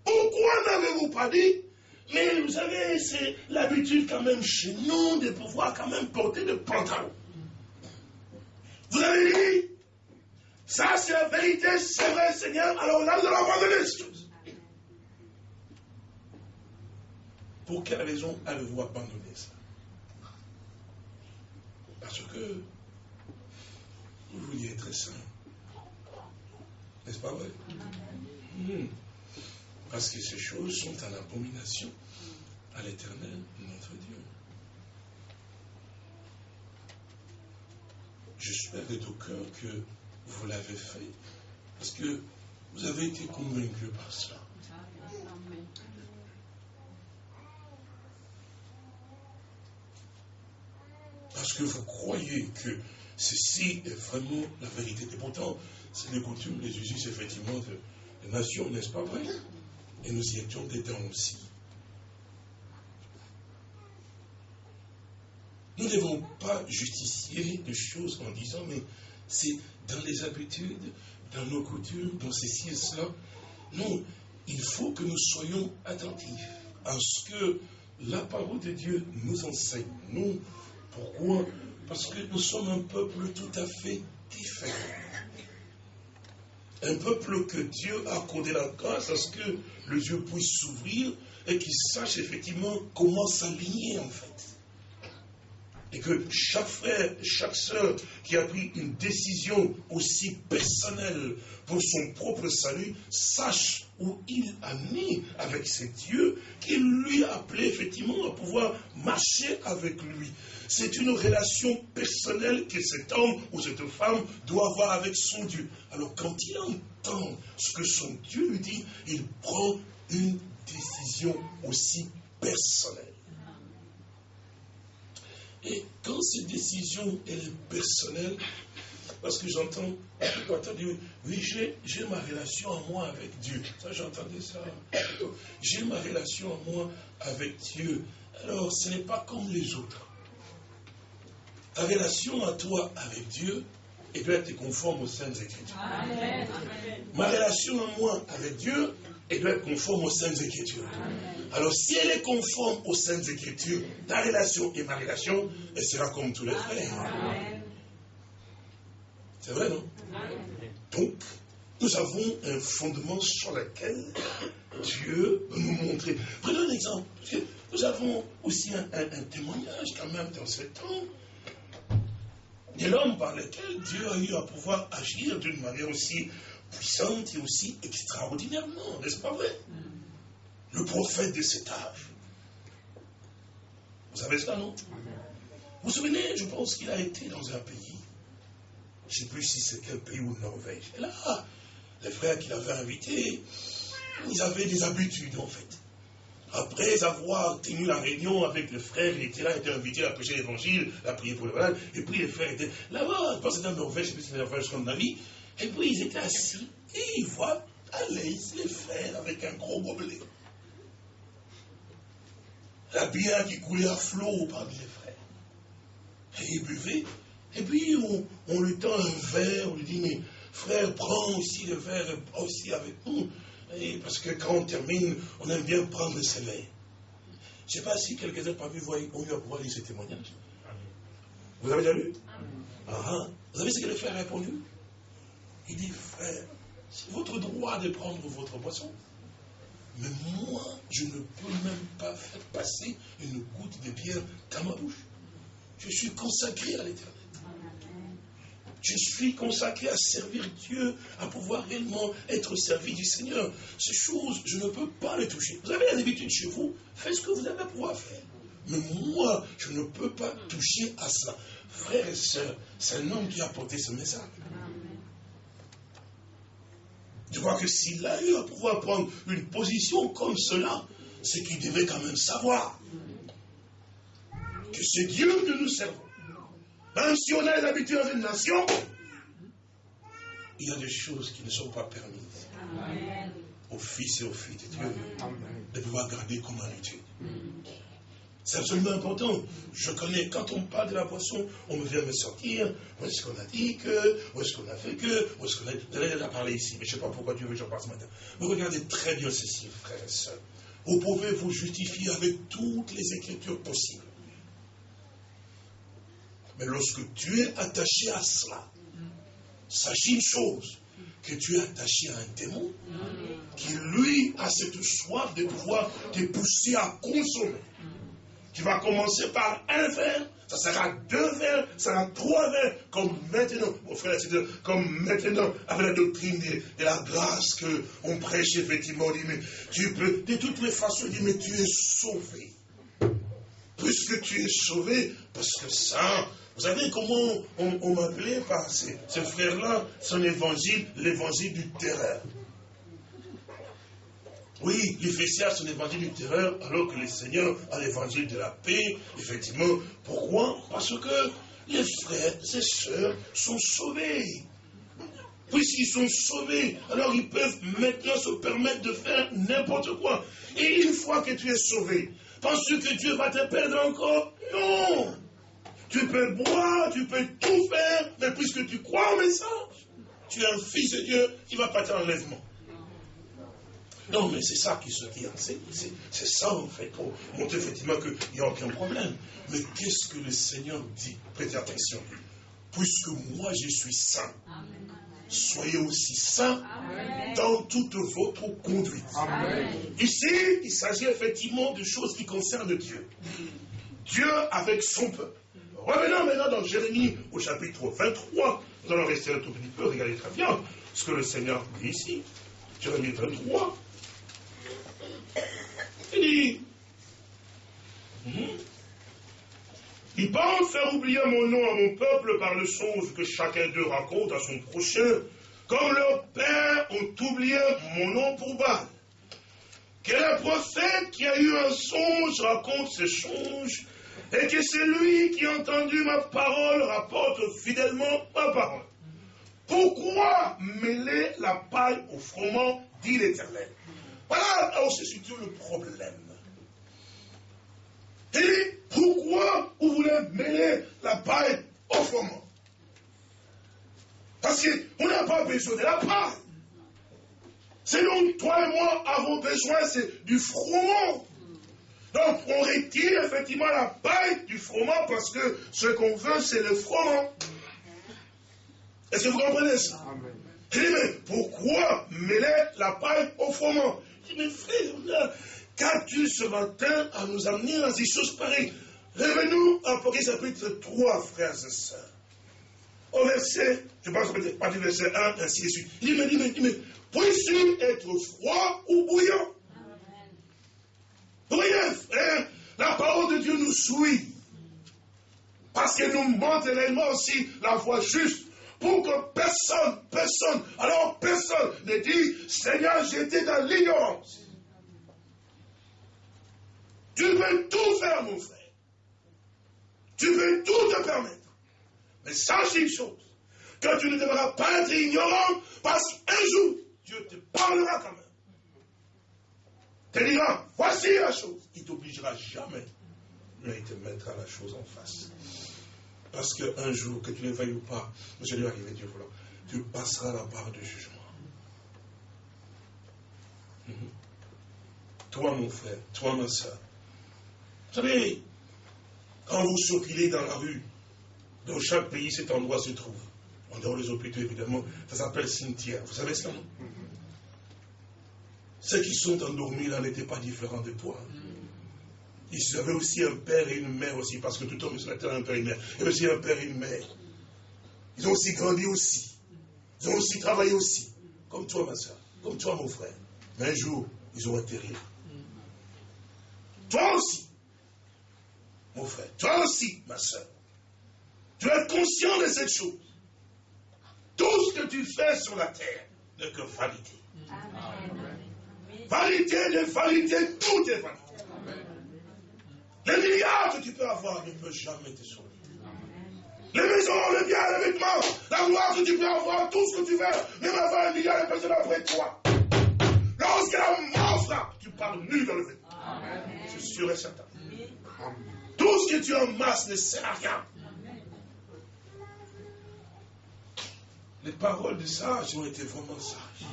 Pourquoi n'avez-vous pas dit Mais vous savez, c'est l'habitude quand même chez nous de pouvoir quand même porter des pantalons. Vous avez dit Ça c'est la vérité, c'est vrai Seigneur, alors là nous allons abandonner ces choses. Pour quelle raison avez-vous abandonné? Parce que vous vouliez être simple. N'est-ce pas vrai? Hmm. Parce que ces choses sont en abomination à l'éternel, notre Dieu. J'espère de tout cœur que vous l'avez fait, parce que vous avez été convaincu par cela. Parce que vous croyez que Ceci est vraiment la vérité. Et pourtant, c'est les coutumes, les usus, effectivement, de, la nation, n'est-ce pas vrai? Et nous y étions dedans aussi. Nous ne devons pas justifier des choses en disant, mais c'est dans les habitudes, dans nos coutumes, dans ceci et cela. Non, il faut que nous soyons attentifs à ce que la parole de Dieu nous enseigne. Non, pourquoi? Parce que nous sommes un peuple tout à fait différent. Un peuple que Dieu a accordé la grâce à ce que le Dieu puisse s'ouvrir et qu'il sache effectivement comment s'aligner en fait et que chaque frère, chaque sœur qui a pris une décision aussi personnelle pour son propre salut, sache où il a mis avec ses dieux, qu'il lui a appelé effectivement à pouvoir marcher avec lui. C'est une relation personnelle que cet homme ou cette femme doit avoir avec son Dieu. Alors quand il entend ce que son Dieu lui dit, il prend une décision aussi personnelle. Et quand cette décision est personnelle, parce que j'entends, oui, j'ai ma relation à moi avec Dieu. Ça, j'entendais ça. J'ai ma relation à moi avec Dieu. Alors, ce n'est pas comme les autres. Ta relation à toi avec Dieu, et doit être conforme aux Saintes Écritures. Ma relation à moi avec Dieu, elle doit être conforme aux Saintes Écritures. Alors, si elle est conforme aux Saintes Écritures, ta relation et ma relation, elle sera comme tous les frères. C'est vrai, non? Donc, nous avons un fondement sur lequel Dieu peut nous montrer. Prenons un exemple. nous avons aussi un, un témoignage quand même dans ce temps de l'homme par lequel Dieu a eu à pouvoir agir d'une manière aussi puissante et aussi extraordinairement, n'est-ce pas vrai? Le prophète de cet âge. Vous savez ça, non? Vous vous souvenez, je pense qu'il a été dans un pays, je ne sais plus si c'est quel pays ou Norvège. Et là, les frères qu'il avait invités, ils avaient des habitudes en fait. Après avoir tenu la réunion avec les frères, il était là, il était invité à prêcher l'évangile, à prier pour le malade, et puis les frères étaient là-bas, je pense que c'était en Norvège, je c'était en Norvège, son avis, et puis ils étaient assis, et ils voient aller les frères avec un gros gobelet. La bière qui coulait à flot parmi les frères. Et ils buvaient, et puis on, on lui tend un verre, on lui dit, mais frère, prends aussi le verre, aussi avec nous parce que quand on termine, on aime bien prendre le soleil. Je ne sais pas si quelques-uns parmi vous ont eu à pouvoir lire ce témoignage. Vous avez déjà lu ah, ah. Vous savez ce que le frère a répondu? Il dit, frère, c'est votre droit de prendre votre boisson. Mais moi, je ne peux même pas faire passer une goutte de pierre dans ma bouche. Je suis consacré à l'éternel. Je suis consacré à servir Dieu, à pouvoir réellement être servi du Seigneur. Ces choses, je ne peux pas les toucher. Vous avez l'habitude chez vous, faites ce que vous avez à pouvoir faire. Mais moi, je ne peux pas toucher à cela. Frères et sœurs, c'est un homme qui a porté ce message. Je crois que s'il a eu à pouvoir prendre une position comme cela, c'est qu'il devait quand même savoir que c'est Dieu que nous servons. Même si on a l'habitude dans une nation, il y a des choses qui ne sont pas permises aux fils et aux filles de Dieu de pouvoir garder comme habitude. C'est absolument important. Je connais, quand on parle de la boisson, on me vient me sortir, où est-ce qu'on a dit que, où est-ce qu'on a fait que, où est-ce qu'on a... Vous a parlé ici, mais je ne sais pas pourquoi Dieu veut que j'en parle ce matin. Mais regardez très bien ceci, frères et sœurs. Vous pouvez vous justifier avec toutes les écritures possibles. Mais lorsque tu es attaché à cela, sachez une chose, que tu es attaché à un démon qui, lui, a cette soif de pouvoir te pousser à consommer. Tu vas commencer par un verre, ça sera deux verres, ça sera trois verres, comme maintenant, mon frère, comme maintenant, avec la doctrine de, la grâce que on prêche, effectivement, on dit, mais tu peux, de toutes les façons, on dit, mais tu es sauvé. Puisque tu es sauvé, parce que ça, vous savez comment on, m'appelait par ces, ces frères-là, son évangile, l'évangile du terreur. Oui, l'Éphésiens, c'est l'évangile du terreur, alors que le Seigneur a l'évangile de la paix. Effectivement, pourquoi? Parce que les frères et sœurs sont sauvés. Puisqu'ils sont sauvés, alors ils peuvent maintenant se permettre de faire n'importe quoi. Et une fois que tu es sauvé, penses-tu que Dieu va te perdre encore? Non Tu peux boire, tu peux tout faire, mais puisque tu crois au message, tu es un fils de Dieu, il ne va pas t'enlèvement. Non, mais c'est ça qui se dit. C'est ça, en fait, pour montrer effectivement qu'il n'y a aucun problème. Mais qu'est-ce que le Seigneur dit? Prêtez attention. Puisque moi, je suis saint, soyez aussi saints dans toute votre conduite. Ici, il s'agit effectivement de choses qui concernent Dieu. Dieu avec son peuple. Revenons maintenant dans Jérémie au chapitre 23. Nous allons rester un tout petit peu, regardez très bien ce que le Seigneur dit ici. Jérémie 23. Il dit, ils pensent faire oublier mon nom à mon peuple par le songe que chacun d'eux raconte à son prochain, comme leurs pères ont oublié mon nom pour Baal. Que le prophète qui a eu un songe raconte ses songes, et que c'est lui qui a entendu ma parole rapporte fidèlement ma parole. Pourquoi mêler la paille au froment, dit l'Éternel? Voilà où se situe le problème. Et pourquoi vous voulez mêler la paille au froment? Parce qu'on n'a pas besoin de la paille. C'est donc toi et moi avons besoin c'est du froment. Donc on retire effectivement la paille du froment parce que ce qu'on veut c'est le froment. Est-ce que vous comprenez ça? Il dit, mais pourquoi mêler la paille au froment? Dis, mais frère, qu'as-tu ce matin à nous amener dans ces choses pareilles Revenons à Apocalypse chapitre 3, frères et sœurs. Au verset, je pense peut-être pas du verset 1, ainsi de suite. Il dit, mais, dit, mais, dit, mais, puis-tu être froid ou bouillant? Bouillant, frère, la parole de Dieu nous suit. Parce qu'elle nous montre réellement aussi la voie juste pour que personne, personne, alors personne ne dit, Seigneur, j'étais dans l'ignorance. Tu peux tout faire, mon frère. Tu peux tout te permettre. Mais sache une chose, que tu ne devras pas être ignorant, parce qu'un jour, Dieu te parlera quand même. Te dira, voici la chose. Il t'obligera jamais, mais il te mettra la chose en face. Parce qu'un jour, que tu ne veuilles ou pas, je lui arriver Dieu voilà, tu passeras la barre du jugement. Mhm. Toi, mon frère, toi, ma soeur. Vous savez, quand vous circulez dans la rue, dans chaque pays, cet endroit se trouve. En dehors des hôpitaux, évidemment, ça s'appelle cimetière. Vous savez cela, non? Ceux qui sont endormis là n'étaient pas différents de toi. Ils avaient aussi un père et une mère aussi, parce que tout homme sur la terre a un père et une mère. Il y aussi un père et une mère. Ils ont aussi grandi aussi. Ils ont aussi travaillé aussi. Comme toi, ma soeur. Comme toi, mon frère. Mais un jour, ils ont atterri. Toi aussi, mon frère. Toi aussi, ma soeur. Tu es conscient de cette chose. Tout ce que tu fais sur la terre n'est que vanité. Vanité de vanité, tout est vanité. Les milliards que tu peux avoir ne peuvent jamais te sauver. Les maisons, les biens, les vêtements, la gloire que tu peux avoir, tout ce que tu veux, même avoir un milliard de personnes après toi. Lorsque la mort frappe, tu parles nu dans le vêtement. C'est sûr et certain. Tout ce que tu amasses ne sert à rien. Les paroles des sages ont été vraiment sages.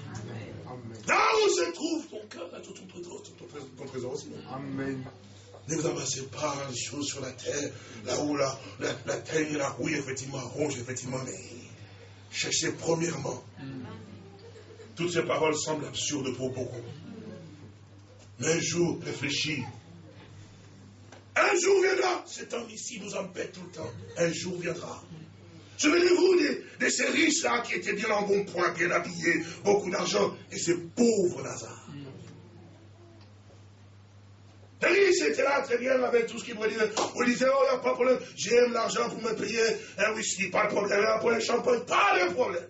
Là où se trouve ton cœur, là, tout ton, ton, trésor aussi. Amen. Ne vous amassez pas les choses sur la terre, là où la, la, la terre la rouille, effectivement, rouge, effectivement, mais cherchez premièrement. Toutes ces paroles semblent absurdes pour beaucoup. Mais un jour, réfléchis. Un jour viendra. Cet homme ici nous empêche tout le temps. Un jour viendra. Souvenez-vous de, de, ces riches-là qui étaient bien en bon point, bien habillés, beaucoup d'argent, et ces pauvres Lazare. Les riches étaient là très bien avec tout ce qu'ils voulaient dire. On disait, oh, il n'y a pas de problème, j'aime l'argent pour me payer un whisky, pas de problème, pour le champagne, pas de problème.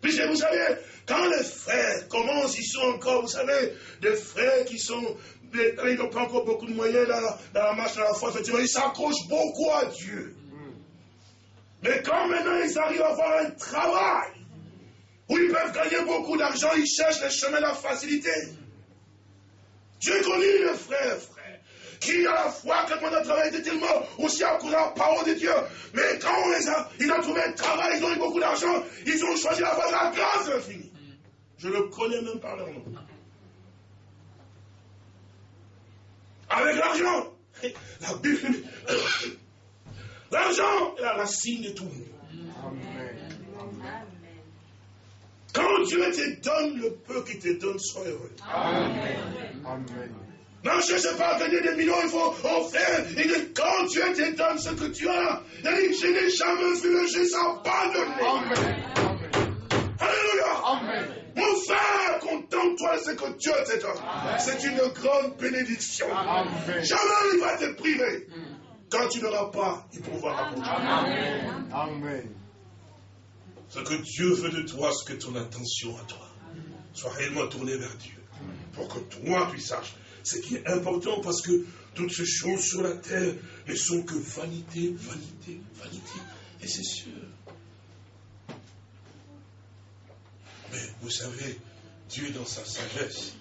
Puisque vous savez, quand les frères commencent, ils sont encore, vous savez, des frères qui sont, ils n'ont pas encore beaucoup de moyens dans la, dans la marche de la foi, effectivement, ils s'accrochent beaucoup à Dieu. Mais quand maintenant ils arrivent à avoir un travail où ils peuvent gagner beaucoup d'argent, ils cherchent les chemins de la facilité. J'ai connu le frère, frère, qui à la fois, quand on a travaillé, était tellement aussi accroché à la parole de Dieu. Mais quand on les a, ils ont trouvé un travail, ils ont eu beaucoup d'argent, ils ont choisi la voie de la grâce infinie. Je le connais même par leur nom. Avec l'argent, la Bible L'argent est la racine de tout. Quand Dieu te donne le peu qu'il te donne, sois heureux. Amen. Non, je ne sais pas gagner des millions, il faut en faire. Et quand Dieu te donne ce que tu as, il dit, je n'ai jamais vu le Jésus abandonné. Alléluia. Amen. Mon frère, contente-toi de ce que Dieu te donne. C'est une grande bénédiction. Jamais il va te priver. Quand tu n'auras pas, il pourra apporter. Amen. Amen. Ce que Dieu veut de toi, c'est que ton attention à toi soit réellement tournée vers Dieu. Pour que toi, tu saches ce qui est important parce que toutes ces choses sur la terre ne sont que vanité, vanité, vanité. Et c'est sûr. Mais vous savez, Dieu dans sa sagesse,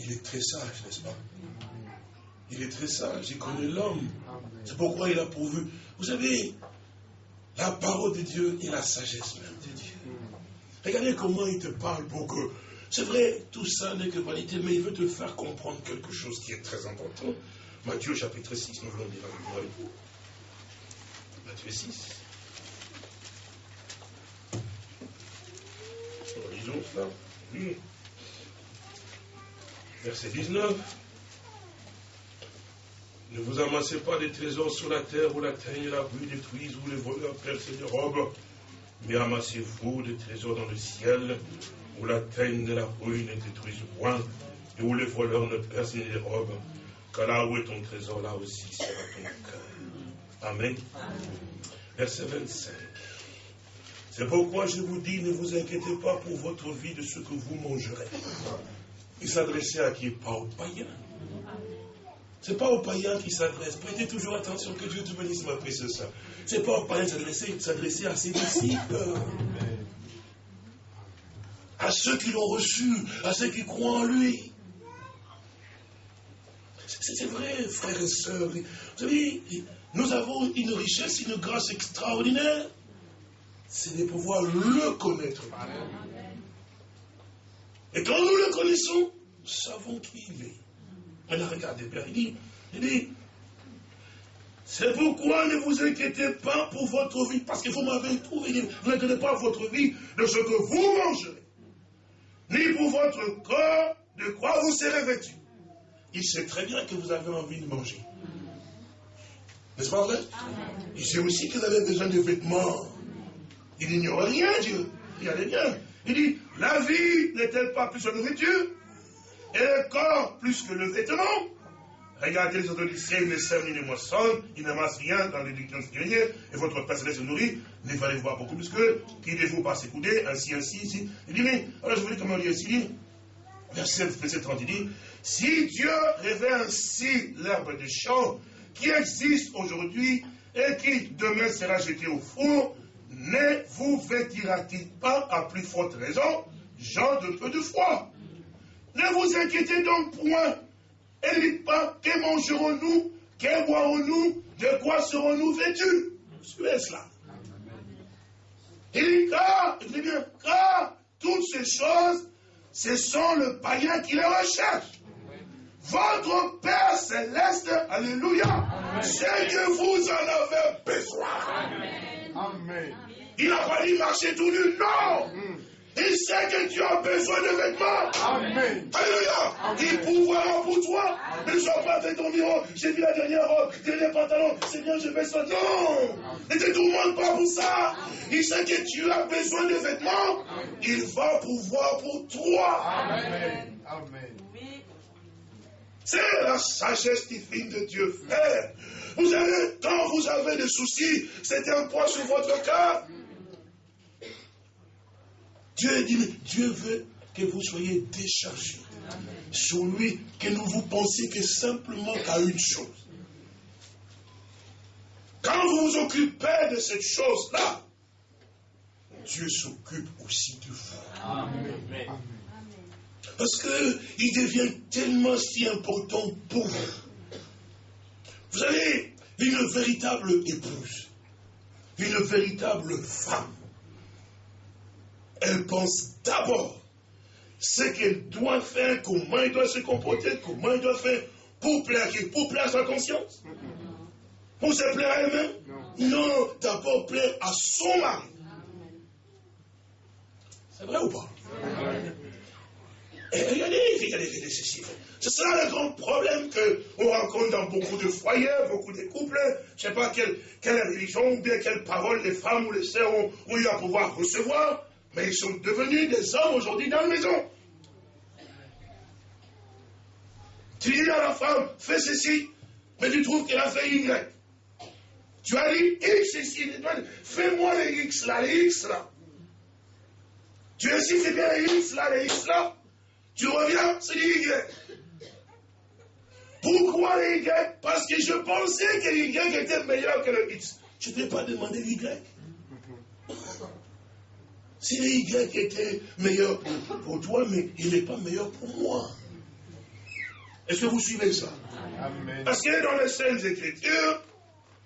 il est très sage, n'est-ce pas? Il est très sage, il connaît l'homme. C'est pourquoi il a pourvu. Vous savez, la parole de Dieu et la sagesse même de Dieu. Regardez comment il te parle pour que. C'est vrai, tout ça n'est que vanité, mais il veut te faire comprendre quelque chose qui est très important. Matthieu chapitre 6, nous voulons dire avec vous. Matthieu 6. Lisons cela. Verset 19. Ne vous amassez pas des trésors sur la terre où la teigne et la rue détruisent, où les voleurs percent des robes, mais amassez-vous des trésors dans le ciel où la teigne et la rue ne détruisent point et où les voleurs ne percent des robes. Car là où est ton trésor, là aussi sera ton cœur. Amen. Verset 25. C'est pourquoi je vous dis, ne vous inquiétez pas pour votre vie de ce que vous mangerez. Il s'adressait à qui? Pas aux païens. Ce n'est pas aux païens qui s'adresse. Prêtez toujours attention que Dieu te bénisse, ma précieuse soeur. Ce n'est pas aux païens qui s'adresser à ses disciples. À ceux qui l'ont reçu, à ceux qui croient en lui. C'est vrai, frères et sœurs. Vous savez, nous avons une richesse, une grâce extraordinaire. C'est de pouvoir le connaître. Et quand nous le connaissons, nous savons qui il est. Maintenant, regardez bien, il dit, il dit, c'est pourquoi ne vous inquiétez pas pour votre vie, parce que vous m'avez trouvé, vous n'inquiétez pas votre vie de ce que vous mangerez, ni pour votre corps de quoi vous serez vêtus. Il sait très bien que vous avez envie de manger. N'est-ce pas vrai? Il sait aussi que vous avez besoin de vêtements. Il n'ignore rien, Dieu. Il y a des liens. Il dit, la vie n'est-elle pas plus que la nourriture? Et corps plus que le vêtement. Regardez les autres ne sèment ni ne moissonnent, ils n'amassent rien dans l'éducation grenier, et votre Père se nourrit, ne fallait voir beaucoup plus que, qui vous par ses coudées, ainsi, ainsi, ici. Il dit, mais, alors je vous dis comment il dit verset, verset 30, il dit, si Dieu révèle ainsi l'herbe des champs, qui existe aujourd'hui, et qui demain sera jeté au four, ne vous vêtira-t-il pas à plus forte raison, gens de peu de foi? Ne vous inquiétez donc point et dites pas, que mangerons-nous Que boirons-nous De quoi serons-nous vêtus Suivez cela. Il dit, car, il dit bien, car toutes ces choses, ce sont le païen qui les recherche. Votre Père céleste, alléluia, c'est que vous en avez besoin. Amen. Il n'a pas dit marcher tout nu, non. Mm. Il sait que tu as besoin de vêtements. Amen. Alléluia. Il pourvoira pour toi. Ne sois pas fait ton bureau. J'ai vu la dernière robe, dernier pantalon. C'est bien, je vais ça. Non. Ne te tourmente pas pour ça. Il sait que tu as besoin de vêtements. Il va pouvoir pour toi. Amen. Amen. C'est la sagesse divine de Dieu, frère. Vous avez, quand vous avez des soucis, c'est un poids sur votre cœur. Dieu dit, Dieu veut que vous soyez déchargés sur lui, que ne vous pensiez que simplement qu'à une chose. Quand vous vous occupez de cette chose-là, Dieu s'occupe aussi de vous. Amen. Parce qu'il devient tellement si important pour vous. Vous avez une véritable épouse, une véritable femme elle pense d'abord ce qu'elle doit faire, comment elle doit se comporter, comment elle doit faire pour plaire Pour plaire à sa conscience Pour se plaire à elle-même Non, d'abord plaire à son mari. C'est vrai ou pas? Et regardez, regardez, regardez ceci. C'est ça le grand problème qu'on rencontre dans beaucoup de foyers, beaucoup de couples. Je ne sais pas quelle, religion ou bien quelle parole les femmes ou les sœurs ont eu à pouvoir recevoir. Mais ils sont devenus des hommes aujourd'hui dans la maison. Tu dis à la femme, fais ceci, mais tu trouves qu'elle a fait Y. Tu as dit X ici, fais-moi les X là, les X là. Tu insistes bien les X là, les X là. Tu reviens, c'est les Y. Pourquoi les Y? Parce que je pensais que les Y était meilleur que le X. Je ne t'ai pas demandé l'Y. Si Y était meilleur pour toi, mais il n'est pas meilleur pour moi. Est-ce que vous suivez ça? Parce que dans les Saintes Écritures,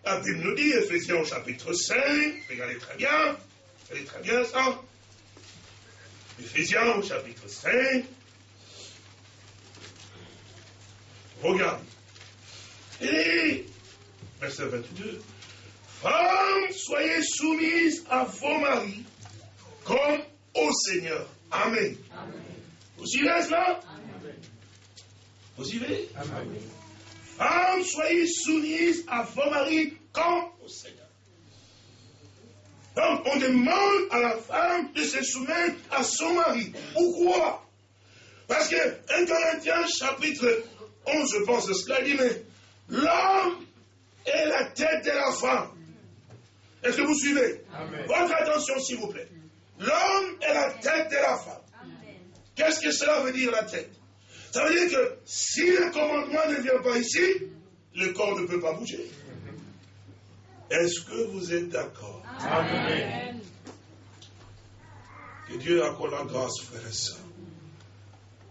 la Bible nous dit, Ephésiens au chapitre 5, regardez très bien, regardez très bien ça. Ephésiens au chapitre 5, regarde. Et, verset 22, Femmes, soyez soumises à vos maris comme au Seigneur. Amen. Vous suivez cela? Vous suivez? Amen. Femmes, soyez soumises à vos maris comme au Seigneur. Donc, on demande à la femme de se soumettre à son mari. Pourquoi? Parce que 1 Corinthiens chapitre 11, je pense de cela, dit, mais l'homme est la tête de la femme. Est-ce que vous suivez? Votre attention, s'il vous plaît. L'homme est la tête de la femme. Qu'est-ce que cela veut dire la tête? Ça veut dire que si le commandement ne vient pas ici, le corps ne peut pas bouger. Est-ce que vous êtes d'accord? Amen. Que Dieu accorde la grâce, frère et sœurs.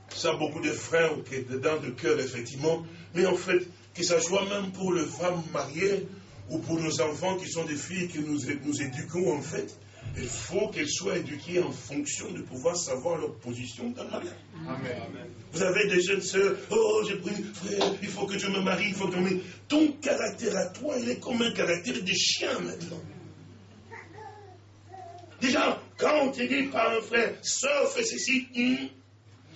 Ça, beaucoup de frères qui sont dedans de cœur, effectivement. Mais en fait, que ça soit même pour les femmes mariées ou pour nos enfants qui sont des filles que nous, nous éduquons, en fait, il faut qu'elles soient éduquées en fonction de pouvoir savoir leur position dans la vie. Amen. Vous avez des jeunes sœurs, oh j'ai pris frère, il faut que je me marie, il faut que je me... Ton caractère à toi, il est comme un caractère de chien maintenant. Déjà, quand on te dit par un frère, sœur, fais ceci, hum,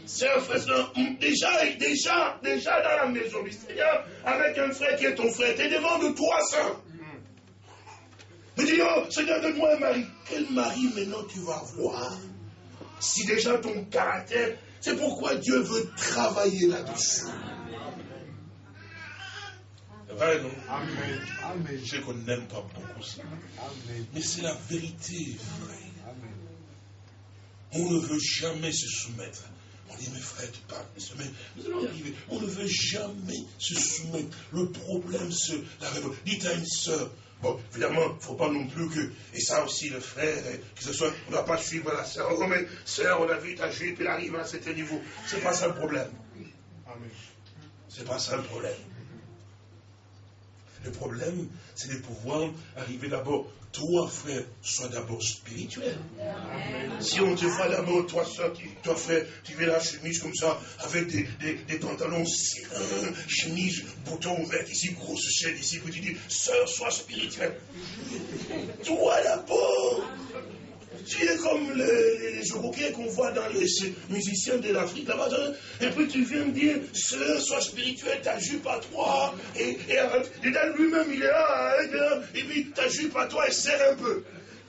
C'est un frère, déjà, déjà, déjà dans la maison du Seigneur, avec un frère qui est ton frère, tu es devant de trois sœurs. Tu dis, oh, Seigneur, donne-moi un mari. Quel mari maintenant tu vas avoir Si déjà ton caractère, c'est pourquoi Dieu veut travailler là-dessus. C'est vrai, non? Amen. Je sais qu'on n'aime pas beaucoup ça. Mais c'est la vérité, frère. On ne veut jamais se soumettre. On dit, mes frères, tu parles, mais nous allons y arriver. On ne veut jamais se soumettre. Le problème, c'est la révolte. Dites à une soeur, Bon, évidemment, il ne faut pas non plus que, et ça aussi le frère, que ce soit, on ne doit pas suivre la sœur. Oh, mais sœur, on a vu ta jupe, elle arrive à cet niveau. Ce n'est pas ça le problème. Ce n'est pas ça le problème. Le problème, c'est de pouvoir arriver d'abord toi, frère, sois d'abord spirituel. Si on te voit d'abord, toi, soeur, toi, frère, tu fais la chemise comme ça, avec des, des, pantalons serrés, chemise, bouton ouvert, ici, grosse chaîne, ici, que tu dis, soeur, sois spirituel. Toi d'abord. Tu es comme les, les qu'on voit dans les musiciens de l'Afrique là-bas. Et puis tu viens me dire, sœur, sois spirituel, ta jupe à toi. Et, et, et lui-même, il est là, hein, et puis ta jupe à toi, elle serre un peu.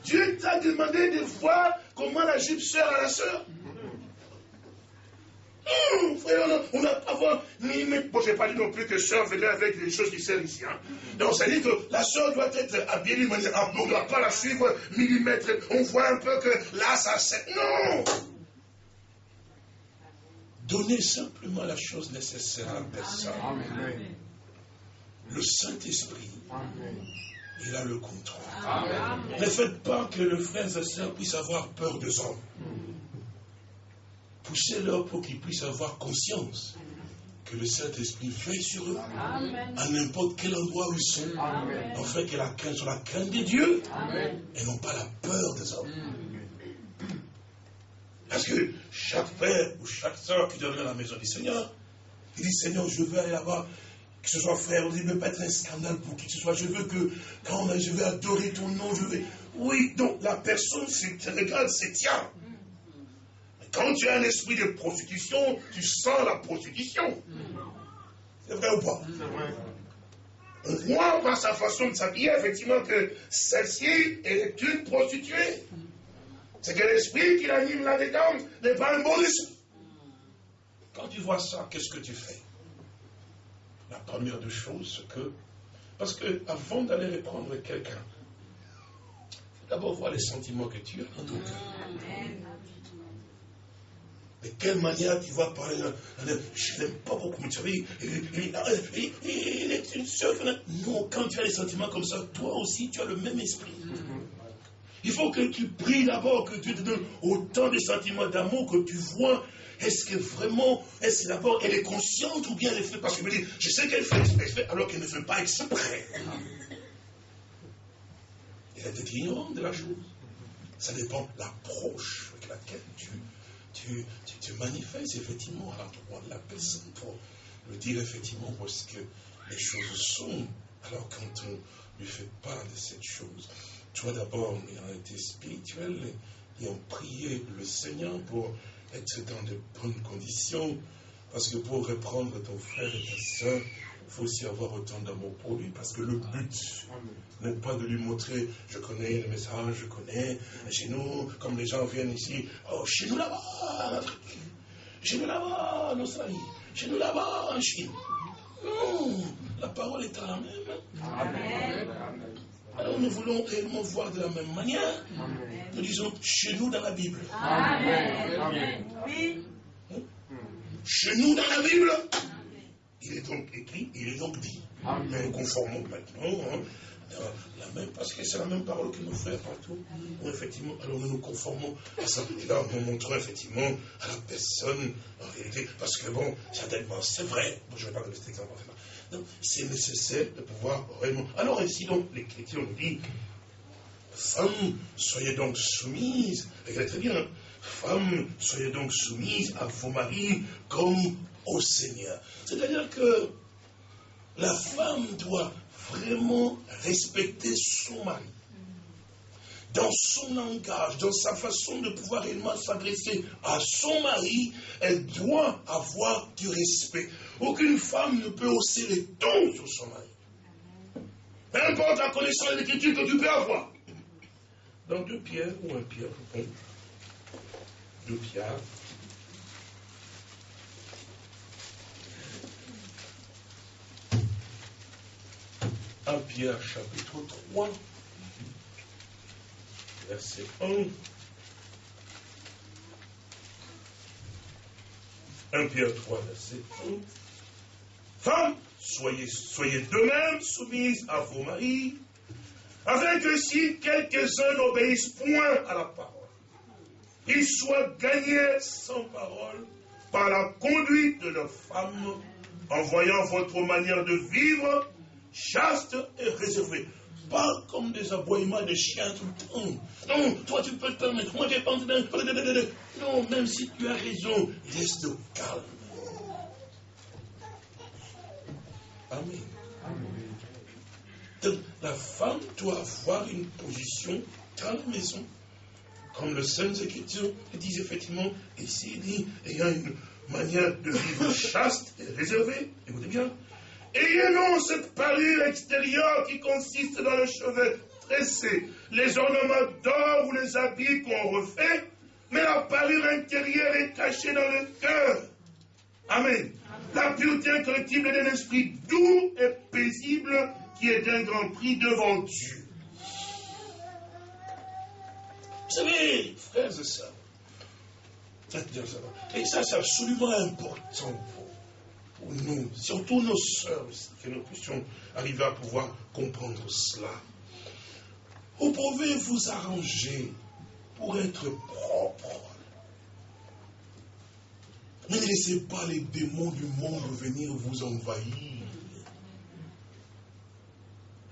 Dieu t'a demandé de voir comment la jupe sert à la sœur. Hum, frère, on n'a pas voir ni Bon, je n'ai pas dit non plus que sœur venait avec des choses qui servent ici. Hein. Donc, ça dit que la sœur doit être habillée d'une manière. On ne doit pas la suivre millimètre. On voit un peu que là, ça sert. Non Donnez simplement la chose nécessaire à la personne. Le Saint-Esprit, il a le contrôle. Ne faites pas que le frère et sœur puissent avoir peur des hommes poussez-leur pour qu'ils puissent avoir conscience que le Saint-Esprit veille sur eux à n'importe quel endroit où ils sont, en fait que la crainte soit la crainte de Dieu et non pas la peur des hommes. Parce que chaque frère ou chaque soeur qui à la maison du Seigneur, il dit Seigneur, je veux aller là-bas, que ce soit frère, il ne veut pas être un scandale pour qui que ce soit. Je veux que quand je vais adorer ton nom, je vais. Oui, donc la personne, c'est regarde, c'est tiens. Quand tu as un esprit de prostitution, tu sens la prostitution. C'est vrai ou pas? On voit par sa façon de s'habiller, effectivement, que celle-ci est une prostituée. C'est que l'esprit qui l'anime là-dedans n'est pas un bon esprit. Quand tu vois ça, qu'est-ce que tu fais? La première des choses, c'est que, parce que avant d'aller reprendre quelqu'un, d'abord voir les sentiments que tu as dans ton cœur. De quelle manière tu vas parler Je n'aime pas beaucoup, mais tu savez, il, est une seule. Non, quand tu as des sentiments comme ça, toi aussi, tu as le même esprit. Il faut que tu pries d'abord, que tu te donnes autant de sentiments d'amour que tu vois. Est-ce que vraiment, est-ce d'abord elle est consciente ou bien elle fait parce que je me dis, je sais qu'elle fait exprès alors qu'elle ne fait pas exprès. Elle est ignorante de la chose. Ça dépend de l'approche avec laquelle tu tu, tu, manifestes effectivement à l'endroit de la personne pour lui dire effectivement où est-ce que les choses sont. Alors quand on lui fait part de cette chose, toi d'abord, ayant été spirituel et en prié le Seigneur pour être dans de bonnes conditions, parce que pour reprendre ton frère et ta soeur, il faut aussi avoir autant d'amour pour lui, parce que le but n'est pas de lui montrer, je connais le message, je connais, chez nous, comme les gens viennent ici, oh, chez nous là-bas, en Afrique, chez nous là-bas, en Australie, chez nous là-bas, en Chine. Non, la parole est à la même. Amen. Alors nous voulons réellement voir de la même manière. Nous disons chez nous dans la Bible. Amen. Oui. Chez nous dans la Bible. Il est donc écrit, il est donc dit. Nous conformons maintenant hein, la même, parce que c'est la même parole que nos frères partout. effectivement, alors nous nous conformons à ça. Et là, nous montrons effectivement à la personne, en réalité, parce que bon, certainement, c'est vrai. je ne vais pas donner cet exemple. C'est nécessaire de pouvoir vraiment. Alors, ainsi donc, l'Écriture nous dit Femmes, soyez donc soumises. Regardez très bien. Femmes, soyez donc soumises à vos maris comme au Seigneur. C'est-à-dire que la femme doit vraiment respecter son mari. dans son langage, dans sa façon de pouvoir réellement s'adresser à son mari, elle doit avoir du respect. Aucune femme ne peut hausser les tons sur son mari. Peu importe la connaissance de l'écriture que tu peux avoir. Dans deux pierres ou un pierre, deux pierres. Un Pierre chapitre 3, verset 1. 1 Pierre 3, verset 1. Femmes, soyez, soyez de même soumises à vos maris, afin que si quelques-uns n'obéissent point à la parole, ils soient gagnés sans parole par la conduite de leurs femmes, en voyant votre manière de vivre chaste et réservé. Pas comme des aboiements de chiens tout le temps. Non, toi tu peux te permettre, moi j'ai pas Non, même si tu as raison, reste calme. Amen. Donc, la femme doit avoir une position dans la maison. Comme le Saint Écritures dit effectivement, ici il dit, ayant une manière de vivre chaste et réservée, écoutez bien, Ayez non cette parure extérieure qui consiste dans le cheveu tressé, les ornements d'or ou les habits qu'on refait, mais la parure intérieure est cachée dans le cœur. Amen. La pureté incorruptible d'un esprit doux et paisible qui est d'un grand prix devant Dieu. Vous savez, frères et sœurs, et ça c'est absolument important nous, surtout nos sœurs que nous puissions arriver à pouvoir comprendre cela. Vous pouvez vous arranger pour être propre. Ne laissez pas les démons du monde venir vous envahir.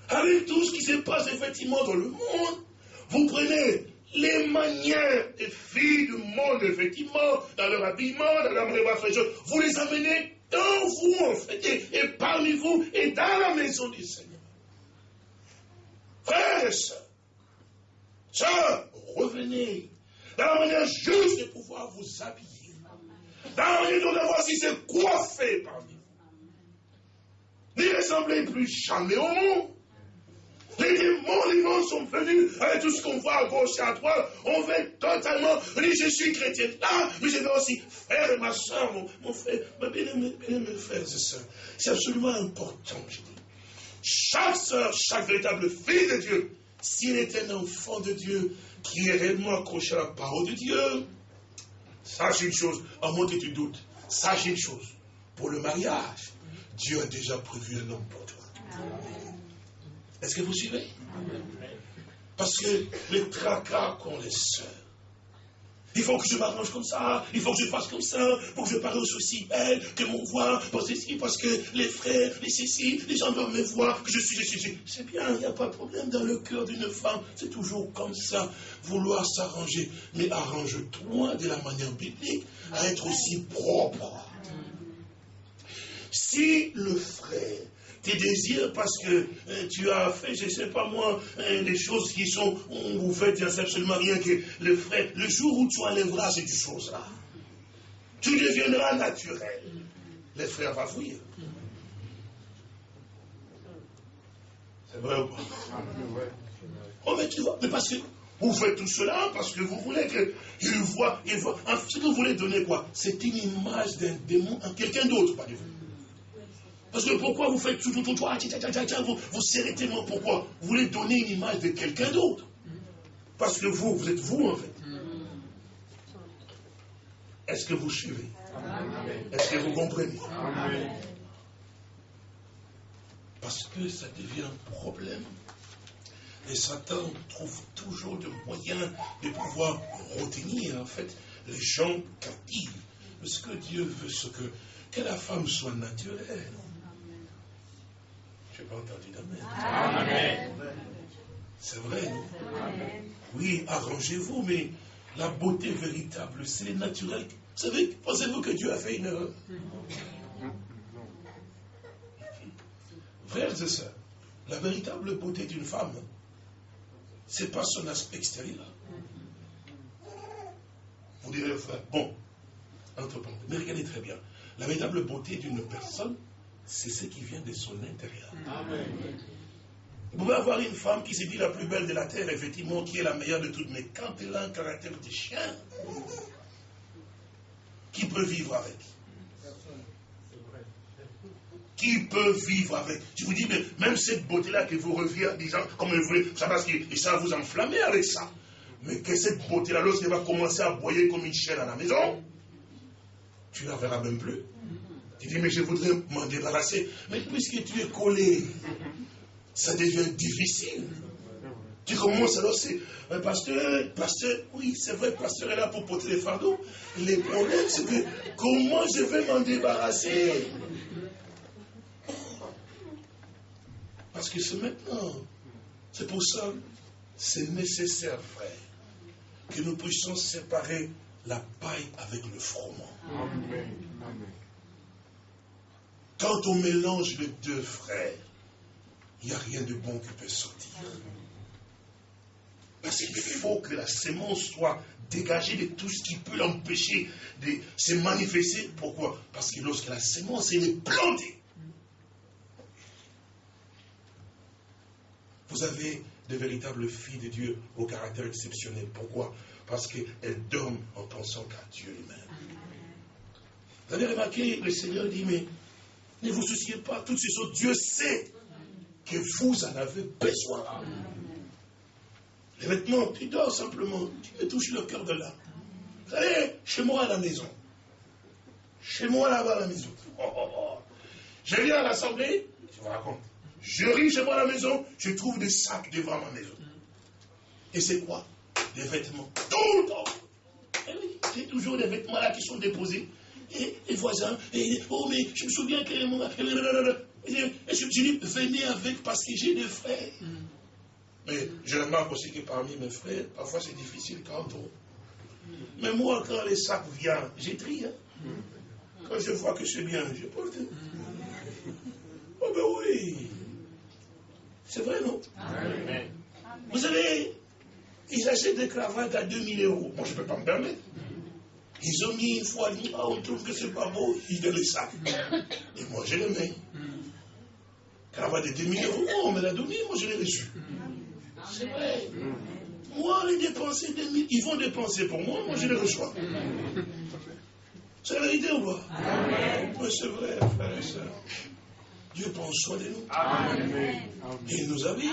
Avec tout ce qui se passe effectivement dans le monde, vous prenez les manières des filles du monde, effectivement, dans leur habillement, dans leur de vous les amenez dans vous, en fait, et, parmi vous, et dans la maison du Seigneur. Frères et sœurs, revenez dans la manière juste de pouvoir vous habiller. Dans la manière de voir si c'est coiffé parmi vous. N'y ressemblez plus jamais au monde. Les démons, les démons sont venus avec tout ce qu'on voit à gauche et à droite. On veut totalement dire je suis chrétien là, mais je veux aussi et ma soeur, mon, frère, mes bien-aimés frères et sœurs. C'est absolument important, je dis. Chaque soeur, chaque véritable fille de Dieu, s'il est un enfant de Dieu qui est réellement accroché à la parole de Dieu, sache une chose, à moins que tu doutes, sache une chose, pour le mariage, Dieu a déjà prévu un. Amen. Est-ce que vous suivez? Parce que les tracas qu'ont les sœurs, il faut que je m'arrange comme ça, il faut que je fasse comme ça, pour que je parle aussi belle, que mon voix, parce que, parce que les frères, les ceci, les gens doivent me voir, que je suis, je suis, c'est bien, il n'y a pas de problème dans le cœur d'une femme, c'est toujours comme ça, vouloir s'arranger, mais arrange-toi de la manière biblique à être aussi propre. Si le frère tes désirs parce que euh, tu as fait, je ne sais pas moi, euh, des choses qui sont, vous faites, il n'y a absolument rien que le frère. Le jour où tu enlèveras ces choses-là, tu deviendras naturel. Les frères vont fuir. C'est vrai ou pas? Oh, mais tu vois, mais parce que vous faites tout cela parce que vous voulez qu'il voit, il voit. Ce que vous voulez donner quoi? C'est une image d'un démon, quelqu'un d'autre, pas de vous. Parce que pourquoi vous faites tout, tout, tout, vous, vous serrez tellement pourquoi? Vous voulez donner une image de quelqu'un d'autre? Parce que vous, vous êtes vous en fait. Est-ce que vous suivez? Est-ce que vous comprenez? Parce que ça devient un problème. Et Satan trouve toujours des moyens de pouvoir retenir en fait les gens captifs. Parce que Dieu veut ce que, que la femme soit naturelle. Pas entendu d'amen. C'est vrai, non Oui, arrangez-vous, mais la beauté véritable, c'est naturel. Vous savez, pensez-vous que Dieu a fait une erreur Frères et sœurs, la véritable beauté d'une femme, c'est pas son aspect extérieur. Vous direz, frère, bon, entre mais regardez très bien. La véritable beauté d'une personne, c'est ce qui vient de son intérieur. Amen. Vous pouvez avoir une femme qui se dit la plus belle de la terre, effectivement, qui est la meilleure de toutes, mais quand elle a un caractère de chien, qui peut vivre avec? Qui peut vivre avec? Je vous dis, mais même cette beauté-là qui vous revient en disant, comme vous voulez, ça parce que et ça vous enflammer avec ça. Mais que cette beauté-là, lorsqu'elle va commencer à boyer comme une chienne à la maison, tu ne la verras même plus. Tu dis, mais je voudrais m'en débarrasser. Mais puisque tu es collé, ça devient difficile. Tu commences alors, c'est, pasteur, pasteur, oui, c'est vrai, pasteur est là pour porter les fardeaux. Le problème, c'est que comment je vais m'en débarrasser? Parce que c'est maintenant. C'est pour ça, c'est nécessaire, frère, que nous puissions séparer la paille avec le froment. Quand on mélange les deux frères, il n'y a rien de bon qui peut sortir. Parce qu'il faut que la sémence soit dégagée de tout ce qui peut l'empêcher de se manifester. Pourquoi? Parce que lorsque la sémence est plantée, vous avez de véritables filles de Dieu au caractère exceptionnel. Pourquoi? Parce qu'elles dorment en pensant qu'à Dieu lui-même. Vous avez remarqué, le Seigneur dit, mais ne vous souciez pas, toutes ces choses, Dieu sait que vous en avez besoin. Les vêtements, tu dors simplement, tu touches le cœur de l'âme. Vous chez moi à la maison, chez moi là-bas à la maison, oh, oh, oh. je viens à l'assemblée, je vous raconte, je ris chez moi à la maison, je trouve des sacs devant ma maison. Et c'est quoi? Des vêtements. Tout le temps. Et eh oui, c'est toujours des vêtements là qui sont déposés. Et les voisins, et, oh mais je me souviens que... Et je dis, venez avec parce que j'ai des frères. Mm. Mais je remarque aussi que parmi mes frères, parfois c'est difficile quand on. Mais moi, quand les sacs viennent, j'ai hein. Mm. Quand je vois que c'est bien, je porte. Oh ben oui. C'est vrai, non? Vous savez, ils achètent des cravates à 2000 euros. Moi, je ne peux pas me permettre. Ils ont mis une fois, ah, on trouve que c'est pas beau, ils donnent les sacs. Et moi, je les mets. Cravate de 2000 euros, on me l'a donné, moi je l'ai reçu. C'est vrai. Moi, les dépenser 2000, ils vont dépenser pour moi, moi je les reçois. C'est la vérité ou pas? Oui, c'est vrai, frère et soeur. Dieu prend soin de nous. Amen. Et il nous a dit,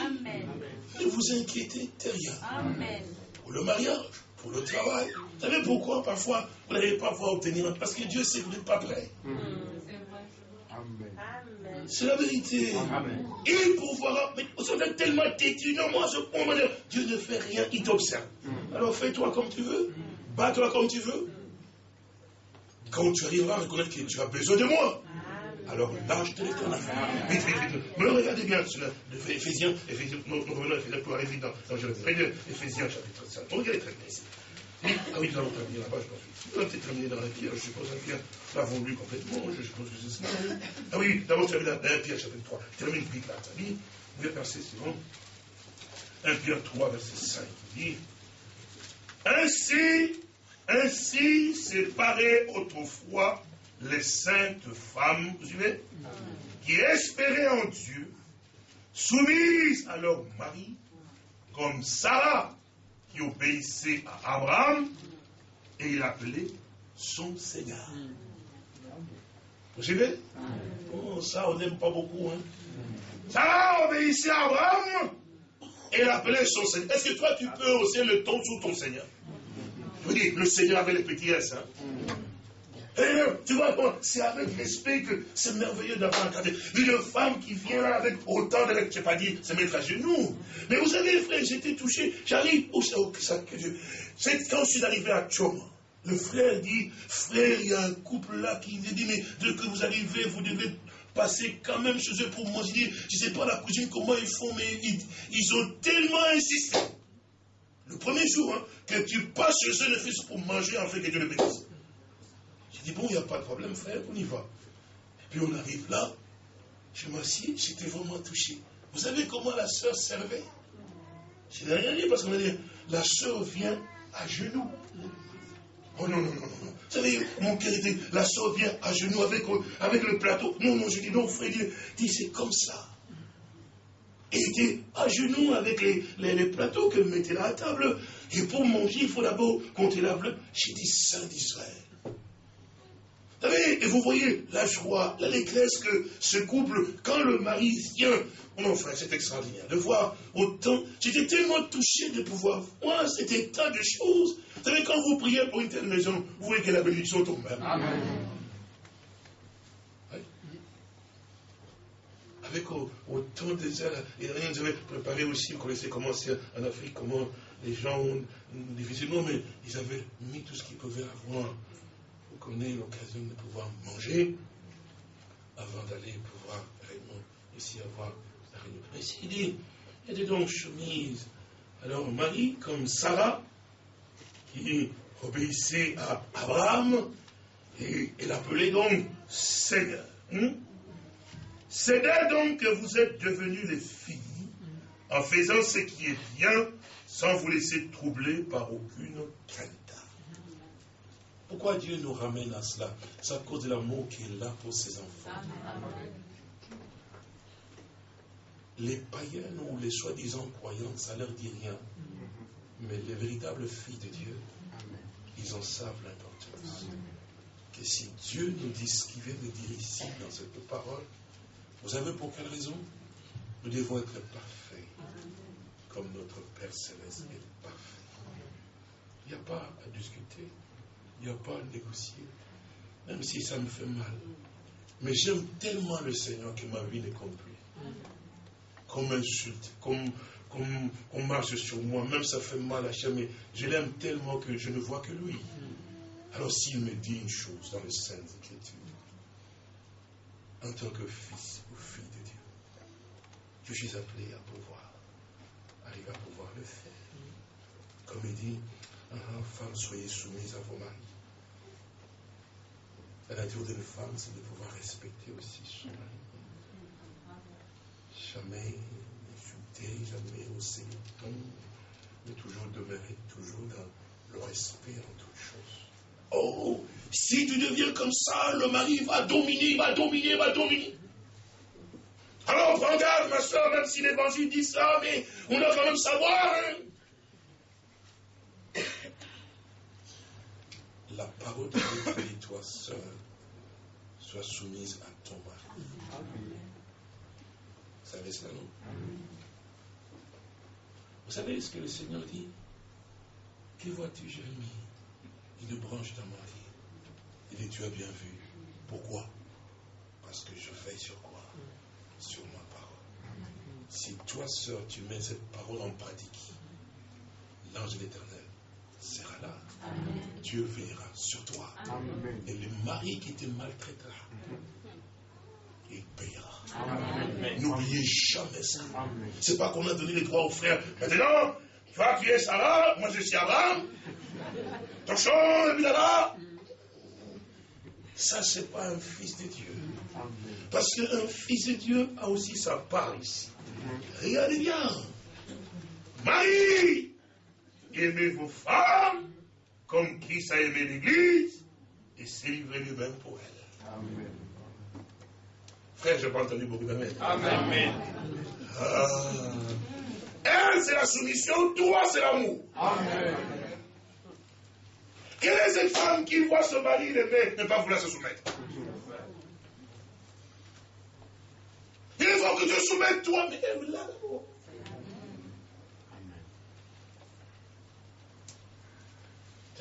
ne vous inquiétez de rien. Amen. Pour le mariage, pour le travail. Vous savez pourquoi parfois vous n'allez pas pouvoir obtenir Parce que Dieu sait que vous n'êtes pas prêt. C'est la vérité. Amen. Et pour voir, mais vous êtes tellement têtu. Non, moi, je comprends. Dieu ne fait rien, il t'observe. Mm. Alors fais-toi comme tu veux, bats-toi comme tu veux. Quand tu arriveras à reconnaître que tu as besoin de moi, alors lâche de l'éternel. Vite, vite, vite. Mais regardez bien cela. Éphésiens, Éphésiens, nous revenons à Éphésiens pour vite dans, dans Éphésiens chapitre 5. Regardez très bien ici. Ah oui, nous allons terminer là-bas, je pense. Nous allons terminer dans la pierre, je suppose, un pierre pas vendu complètement, je suppose que c'est ça. Ah oui, d'abord, je termine dans 1 Pierre, chapitre 3. Termine vite là, ça dit, vous verset suivant. 1 Pierre 3, verset 5, il dit Ainsi, ainsi séparés autrefois les saintes femmes, vous suivez Qui espéraient en Dieu, soumises à leur mari, comme Sarah, qui obéissait à Abraham et il appelait son Seigneur. Vous suivez? Oh, Ça, on n'aime pas beaucoup. Hein? Ça obéissait à Abraham et il appelait son Seigneur. Est-ce que toi, tu peux hausser le ton sous ton Seigneur? Dis, le Seigneur avait les petits S. Hein? Tu vois, c'est avec respect que c'est merveilleux d'avoir un Une femme qui vient là avec autant de... Je n'ai pas dit se mettre à genoux. Mais vous savez, frère, j'étais touché. J'arrive au C'est quand je suis arrivé à Tchoma. Le frère dit, frère, il y a un couple là qui dit, mais dès que vous arrivez, vous devez passer quand même chez eux pour manger. Je ne sais pas la cuisine, comment ils font, mais ils, ont tellement insisté. Le premier jour, hein, que tu passes chez eux, le fils pour manger, en fait, que Dieu le bénisse. J'ai dit, bon, il n'y a pas de problème, frère, on y va. Et puis on arrive là, je m'assieds, j'étais vraiment touché. Vous savez comment la sœur servait? Je n'ai rien dit parce qu'on a dit, la sœur vient à genoux. Oh non, non, non, non. Vous savez, mon cœur était, la sœur vient à genoux avec, le plateau. Non, non, je dis non, frère, dit, c'est comme ça. Et était à genoux avec les, les, plateaux que mettait à la table. Et pour manger, il faut d'abord compter la bleu. J'ai dit Saint d'Israël. Vous savez, et vous voyez la joie, l'allégresse que ce couple, quand le mari vient, mon frère, c'est extraordinaire de voir autant. J'étais tellement touché de pouvoir voir cet état de choses. Vous savez, quand vous priez pour une telle maison, vous voyez que la bénédiction tombe. Amen. avec autant de Et rien, avez préparé aussi, vous connaissez comment c'est en Afrique, comment les gens ont difficilement, mais ils avaient mis tout ce qu'ils pouvaient avoir qu'on ait l'occasion de pouvoir manger avant d'aller pouvoir réellement ici avoir la réunion. Mais il dit, des dons chemises. Alors Marie, comme Sarah, qui obéissait à Abraham, et elle appelait donc Seigneur. Là donc que vous êtes devenus les filles, en faisant ce qui est bien, sans vous laisser troubler par aucune crainte. Pourquoi Dieu nous ramène à cela? C'est à cause de l'amour qu'il a pour ses enfants. Les païens ou les soi-disant croyants, ça leur dit rien. Mais les véritables filles de Dieu, ils en savent l'importance. Que si Dieu nous dit ce qu'il vient de dire ici dans cette parole, vous savez pour quelle raison? Nous devons être parfaits, comme notre Père Céleste est parfait. Il n'y a pas à discuter, il n'y a pas à négocier, même si ça me fait mal. Mais j'aime tellement le Seigneur que ma vie n'est compte plus. Qu'on m'insulte, qu'on marche sur moi, même ça fait mal à mais je l'aime tellement que je ne vois que lui. Alors s'il me dit une chose dans les Saintes Écritures, en tant que fils ou fille de Dieu. Je suis appelé à pouvoir arriver à pouvoir le faire. Comme il dit, ah, femme, soyez soumise à vos maris. La nature d'une femme, c'est de pouvoir respecter aussi son mari. Jamais insulter, jamais hausser le ton, mais toujours demeurer toujours dans le respect en toutes choses. Oh, si tu deviens comme ça, le mari va dominer, va dominer, va dominer. Alors prends garde, ma soeur, même si l'évangile dit ça, mais on doit quand même savoir. Hein. La parole de Dieu dit, toi seul, sois soumise à ton mari. Vous savez cela, non? Vous savez ce que le Seigneur dit? Que vois-tu, Jérémie Une branche d'un mari. Il dit, tu as bien vu. Pourquoi? Parce que je veille sur quoi Sur ma parole. Si toi, sœur, tu mets cette parole en pratique, l'ange de l'éternel sera là. Dieu veillera sur toi. Et le mari qui te maltraitera, il payera. N'oubliez jamais ça. C'est pas qu'on a donné les droits aux frères. Maintenant, toi tu es Sarah, moi je suis Abraham. Ton champ, là. Ça, c'est pas un fils de Dieu. Parce qu'un fils de Dieu a aussi sa part ici. Regardez bien. Marie, aimez vos femmes comme Christ a aimé l'Église et s'est livré lui-même pour elle. Amen. Frère, je n'ai pas entendu beaucoup d'amen. Amen. Ah. Elle, c'est la soumission, toi, c'est l'amour. Amen. Quelle est cette femme qui voit son mari lever ne pas vouloir se soumettre? Il faut que tu soumettes toi, mais elle là d'abord.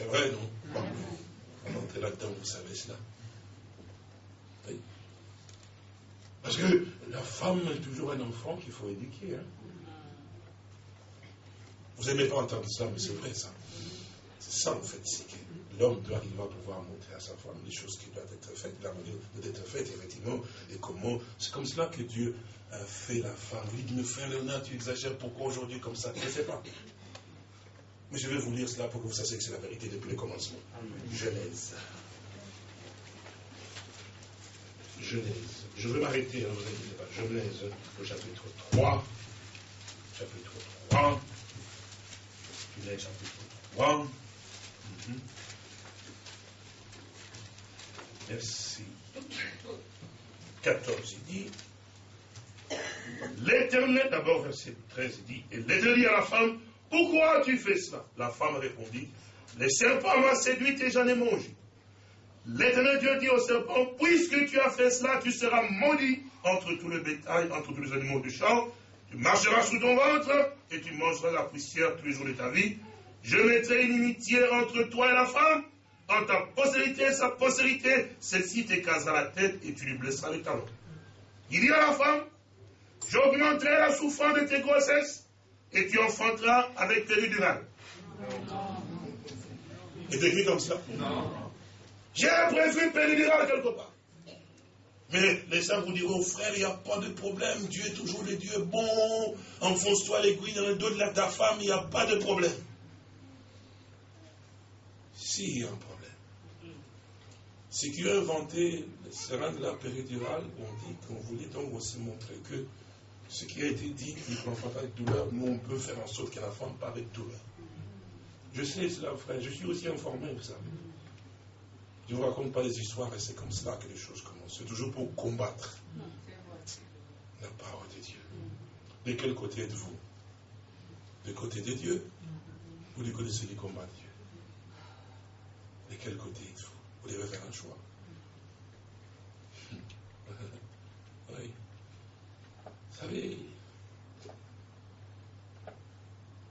C'est vrai, non? On là-dedans, vous savez cela? Oui. Parce que la femme est toujours un enfant qu'il faut éduquer. Hein. Vous n'aimez pas entendre ça, mais c'est vrai ça. C'est ça en fait, c'est que l'homme doit arriver à pouvoir montrer à sa femme les choses qui doivent être faites, la manière d'être faites, effectivement, et comment. C'est comme cela que Dieu a fait la femme. Il dit, mais frère Léonard, tu exagères, pourquoi aujourd'hui comme ça? Je ne sais pas. Mais je vais vous lire cela pour que vous sachiez que c'est la vérité depuis le commencement. Genèse. Genèse. Je vais m'arrêter, hein, vous inquiétez pas. Genèse, au chapitre 3. Chapitre 3. Genèse chapitre 3. Mhm. Merci. 14, il dit, l'Éternel, d'abord verset 13, il dit, et l'Éternel à la femme, pourquoi tu fais cela? La femme répondit, le serpent m'a séduit et j'en ai mangé. L'Éternel Dieu dit au serpent, puisque tu as fait cela, tu seras maudit entre tous les bétails, entre tous les animaux du champ, tu marcheras sous ton ventre et tu mangeras la poussière tous les jours de ta vie. Je mettrai une inimitié entre toi et la femme, entre ta postérité et sa postérité. Celle-ci t'écrasera la tête et tu lui blesseras les talons. Il dit à la femme, j'augmenterai la souffrance de tes grossesses et tu enfanteras avec péridurale. C'est écrit comme ça Non. J'ai prévu péridurale quelque part. Mais les saints vous diront, frère, il n'y a pas de problème, Dieu est toujours le Dieu bon, enfonce-toi l'aiguille dans le dos de ta femme, il n'y a pas de problème. Si, il y a un problème. C'est qui a inventé le serin de la péridurale, on dit qu'on voulait donc aussi montrer que ce qui a été dit, qu'il ne pas avec douleur, nous on peut faire en sorte que la femme pas avec douleur. Je sais cela, frère, je suis aussi informé, vous savez. Je ne vous raconte pas les histoires et c'est comme cela que les choses commencent. C'est toujours pour combattre la parole de Dieu. De quel côté êtes-vous? Du côté de Dieu? Ou du côté de ceux qui combattent Dieu? De quel côté êtes-vous? Vous devez faire un choix. oui. Vous savez,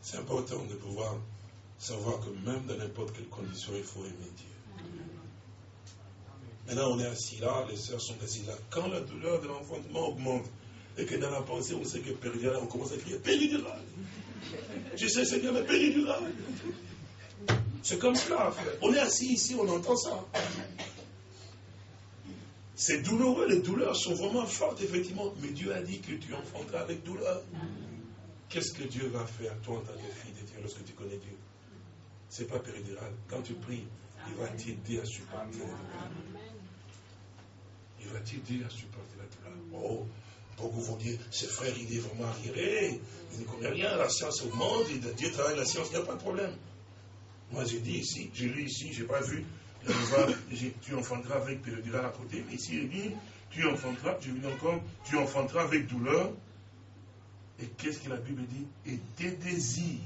c'est important de pouvoir savoir que même dans n'importe quelle condition, il faut aimer Dieu. Maintenant, on est assis là, les sœurs sont assises là. Quand la douleur de l'enfantement augmente, et que dans la pensée, on sait que péridurale, on commence à crier péridurale. Je sais, Seigneur, mais péridurale. C'est comme cela, frère. On est assis ici, on entend ça. C'est douloureux, les douleurs sont vraiment fortes, effectivement. Mais Dieu a dit que tu enfanteras avec douleur. Qu'est-ce que Dieu va faire, toi, en tant que fille de Dieu, lorsque tu connais Dieu? C'est pas péridural. Quand tu pries, il va t'aider à supporter la douleur. Il va t'aider à supporter la douleur. Oh, beaucoup vont dire, ce frère, il est vraiment arriéré, il ne connaît rien, la science augmente, Dieu travaille la science, il n'y a pas de problème. Moi, j'ai dit ici, j'ai lu ici, je n'ai pas vu, tu enfanteras avec périodula à côté, mais ici, il dit, tu enfanteras, je dis encore, tu enfanteras avec douleur. Et qu'est-ce que la Bible dit? Et tes désirs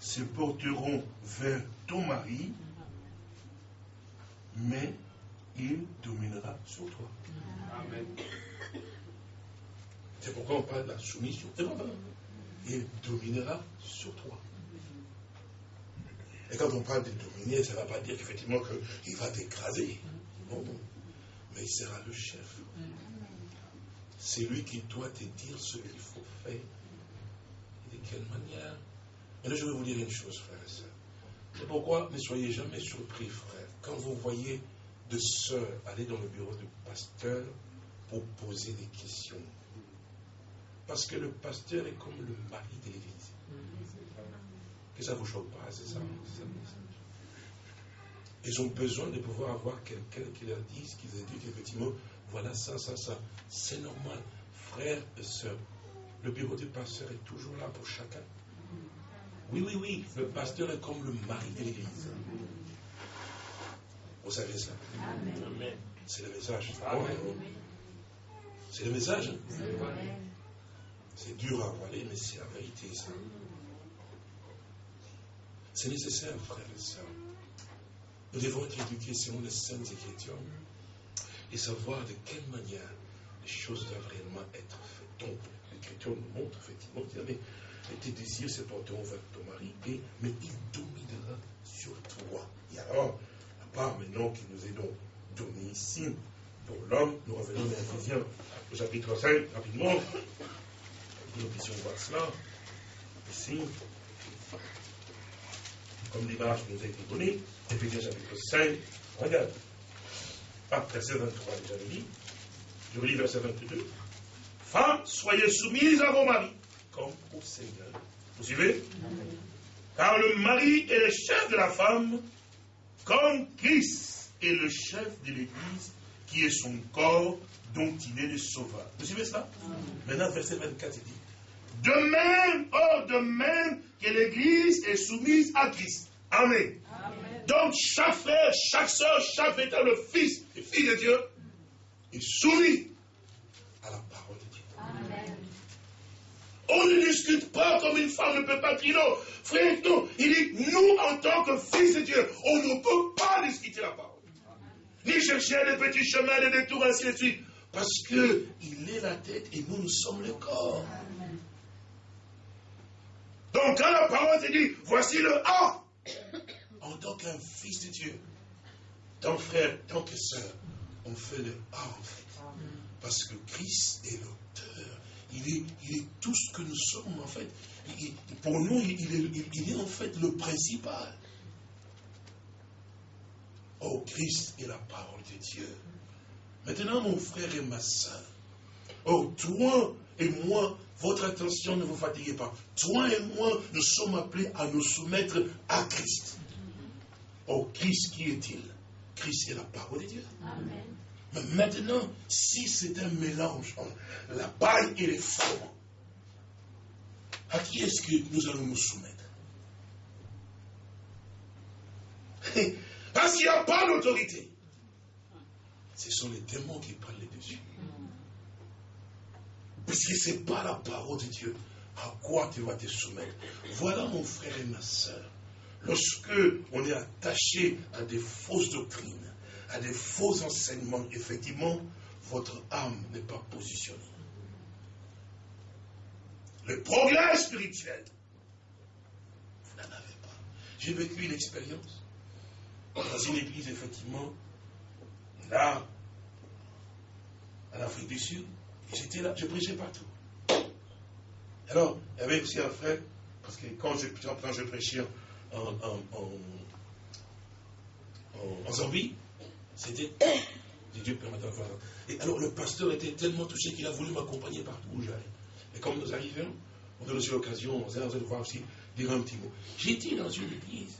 se porteront vers ton mari, mais il dominera sur toi. Amen. C'est pourquoi on parle de la soumission. Il dominera sur toi. Et quand on parle de dominer, ça ne va pas dire qu'effectivement qu'il va t'écraser. Non, non. Mais il sera le chef. C'est lui qui doit te dire ce qu'il faut faire. Et de quelle manière. Là, je vais vous dire une chose, frère et sœurs. C'est pourquoi ne soyez jamais surpris, frère, quand vous voyez de sœurs aller dans le bureau du pasteur pour poser des questions. Parce que le pasteur est comme le mari de l'église. Que ça ne vous choque pas, c'est ça, Ils ont besoin de pouvoir avoir quelqu'un qui leur dise, qui leur dit qu'effectivement, voilà ça, ça, ça. C'est normal. Frères et sœurs, le bureau du pasteur est toujours là pour chacun. Oui, oui, oui, le pasteur est comme le mari de l'église. Vous savez ça C'est le message. C'est le message. C'est dur à avaler, mais c'est la vérité, ça. C'est nécessaire, frères et sœurs. Nous devons être éduqués selon les saintes écritures et savoir de quelle manière les choses doivent réellement être faites. Donc, l'écriture nous montre effectivement que tes désirs se porteront vers ton mari, mais il dominera sur toi. Et alors, pas maintenant que nous aidons donné ici pour l'homme. Nous revenons dans Ephésiens au chapitre 5, rapidement. Nous puissions voir cela. Ici, comme l'image nous a été donnée, Ephésiens chapitre 5, regarde. Ah, verset 23, déjà dit. Je relis verset 22. Femmes, soyez soumises à vos maris, comme au Seigneur. Vous suivez? Car le mari est le chef de la femme, comme Christ est le chef de l'Église, qui est son corps, dont il est le sauveur. Vous suivez cela? Maintenant, verset 24, il dit De même, oh, de même que l'Église est soumise à Christ. Amen. Donc chaque frère, chaque soeur, chaque véritable fils et fille de Dieu est soumis à la parole de Dieu. Amen. On ne discute pas comme une femme ne peut pas dire non. Frère, non. Il dit, nous, en tant que fils de Dieu, on ne peut pas discuter la parole. Ni chercher des petits chemins, des détours, ainsi de suite. Parce qu'il est la tête et nous, nous sommes le corps. Donc quand la parole te dit, voici le A, en tant qu'un fils de Dieu, tant frère, tant que sœur, on fait le A en fait. Parce que Christ est l'auteur. Il est, il est, tout ce que nous sommes en fait. pour nous, il est, il est en fait le principal. Oh, Christ est la parole de Dieu. Maintenant, mon frère et ma soeur, oh, toi et moi, votre attention ne vous fatiguez pas. Toi et moi, nous sommes appelés à nous soumettre à Christ. Oh, Christ, qui est-il? Christ est la parole de Dieu. Amen. Mais maintenant, si c'est un mélange entre la paille et les froment, à qui est-ce que nous allons nous soumettre? Parce qu'il n'y a pas d'autorité. Ce sont les démons qui parlent dessus. Parce que ce n'est pas la parole de Dieu. À quoi tu vas te soumettre? Voilà mon frère et ma soeur. Lorsque on est attaché à des fausses doctrines, à des faux enseignements, effectivement, votre âme n'est pas positionnée. Le progrès spirituel, vous n'en avez pas. J'ai vécu une expérience dans une église, effectivement, là, en Afrique du Sud, j'étais là, je prêchais partout. Alors, il y avait aussi un frère, parce que quand je, quand je prêchais en, en, en, en Zambie, c'était Dieu Et alors le pasteur était tellement touché qu'il a voulu m'accompagner partout où j'allais. Et comme nous arrivions, on a aussi l'occasion, on de voir aussi, dire un petit mot. J'étais dans une église.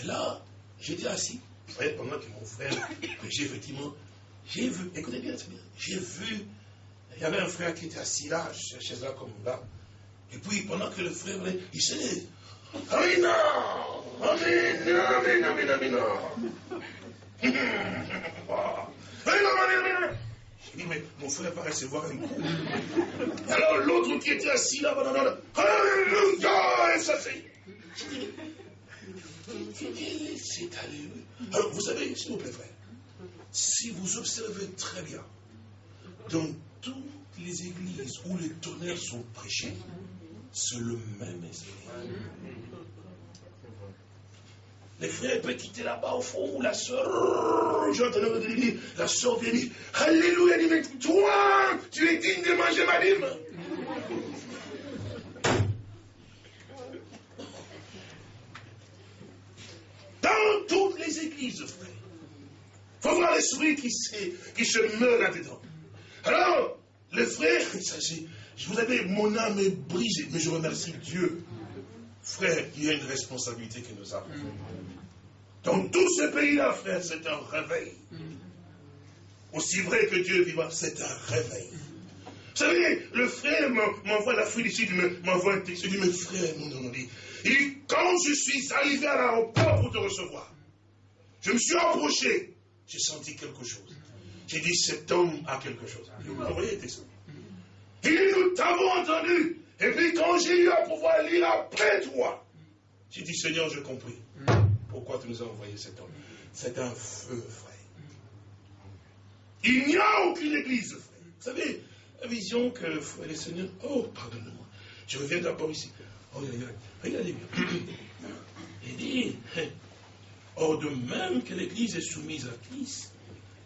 Et là, j'étais assis. Pendant que mon frère prêchait, effectivement, j'ai vu, écoutez bien, j'ai vu, il y avait un frère qui était assis là, chez là comme là. Et puis, pendant que le frère venait, il s'est dit, Amina Amina, Amina, Amina, Amina. Je dis, mais mon frère va recevoir un coup. Alors l'autre qui était assis là, Alléluia, et ça c'est. C'est. Alors vous savez, s'il vous plaît, frère, si vous observez très bien, dans toutes les églises où les tonnerres sont prêchés, c'est le même esprit. Les frères peuvent quitter là-bas au fond, où la j'entendais la soeur vient dire, Alléluia, dit, mais toi, tu es digne de manger ma dîme. Dans toutes les églises, frère. Il faut voir l'esprit qui, qui se meurt là-dedans. Alors, les frères, je vous avais, mon âme est brisée, mais je remercie Dieu. Frère, il y a une responsabilité que nous avons. Dans tout ce pays-là, frère, c'est un réveil. Aussi vrai que Dieu vivant, c'est un réveil. Vous savez, le frère m'envoie la félicite, m'envoie un texte. Il dit, mais frère, dit, il dit, quand je suis arrivé à l'aéroport pour te recevoir, je me suis approché, j'ai senti quelque chose. J'ai dit, cet homme a quelque chose. Envoyé un texte. Il dit, nous t'avons entendu. Et puis quand j'ai eu à pouvoir lire après toi, j'ai dit, Seigneur, j'ai compris. Pourquoi tu nous as envoyé cet homme C'est un feu, frère. Il n'y a aucune église, frère. Vous savez, la vision que, frère le Seigneur, oh, pardonne-moi. Je reviens d'abord ici. Oh, regardez bien. Il dit, oh, de même que l'église est soumise à Christ,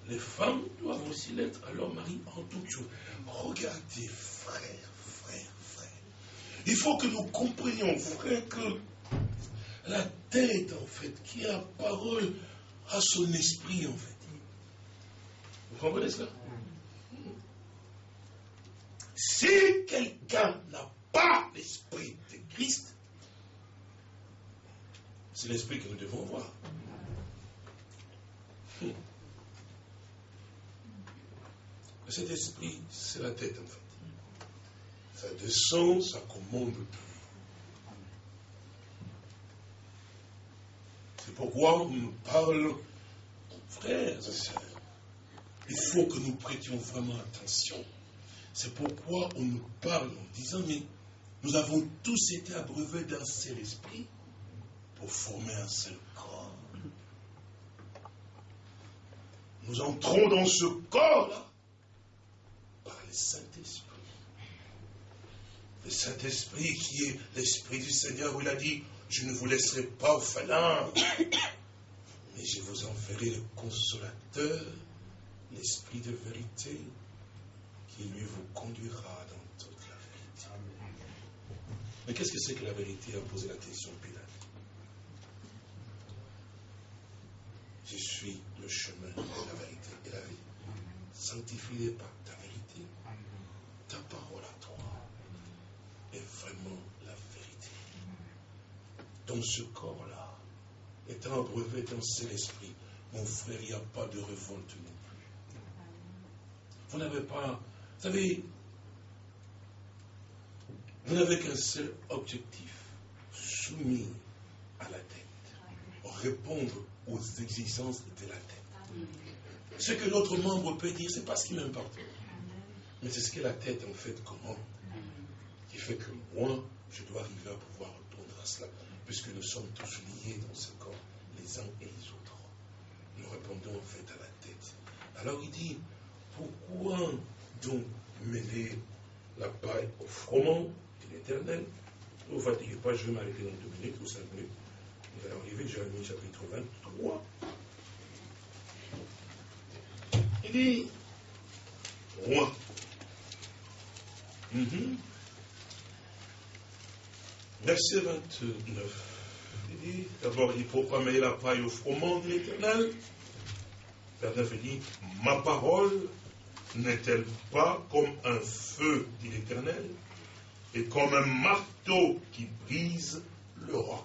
les femmes doivent aussi l'être à leur mari en toutes choses. Regardez, frère, frère, frère. Il faut que nous comprenions, frère, que la tête, en fait, qui a parole à son esprit, en fait. Vous comprenez cela? Si quelqu'un n'a pas l'esprit de Christ, c'est l'esprit que nous devons voir. Cet esprit, c'est la tête, en fait. Ça descend, ça commande tout. C'est pourquoi on nous parle, frères et sœurs, il faut que nous prêtions vraiment attention. C'est pourquoi on nous parle en disant, mais nous avons tous été abreuvés d'un seul esprit pour former un seul corps. Nous entrons dans ce corps-là par le Saint-Esprit. Le Saint-Esprit qui est l'Esprit du Seigneur où il a dit, je ne vous laisserai pas au fanin, mais je vous enverrai le consolateur, l'Esprit de vérité, qui lui vous conduira dans toute la vérité. Mais qu'est-ce que c'est que la vérité a posé la question Pilate Je suis le chemin, la vérité et la vie. Sanctifie-les vérité. Ta parole à toi est vraiment la vérité. Dans ce corps-là, étant abreuvé d'un seul esprit, mon frère, il n'y a pas de révolte non plus. Vous n'avez pas, vous savez, vous n'avez qu'un seul objectif, soumis à la tête, répondre aux exigences de la tête. Ce que l'autre membre peut dire, c'est pas ce qui m'importe. Mais c'est ce que la tête en fait comment Qui fait que moi, je dois arriver à pouvoir répondre à cela, puisque nous sommes tous liés dans ce corps, les uns et les autres. Nous répondons en fait à la tête. Alors il dit, pourquoi donc mêler la paille au froment de l'éternel? Ne vous fatiguez pas, je vais m'arrêter dans deux minutes ou cinq minutes. Nous allons arriver, Jérémie chapitre 23. Il dit, roi. Mhm. Verset 29. Il dit, d'abord, il faut pas mêler la paille au froment de l'éternel. Verset 29 dit, ma parole n'est-elle pas comme un feu, dit l'Éternel, et comme un marteau qui brise le roc?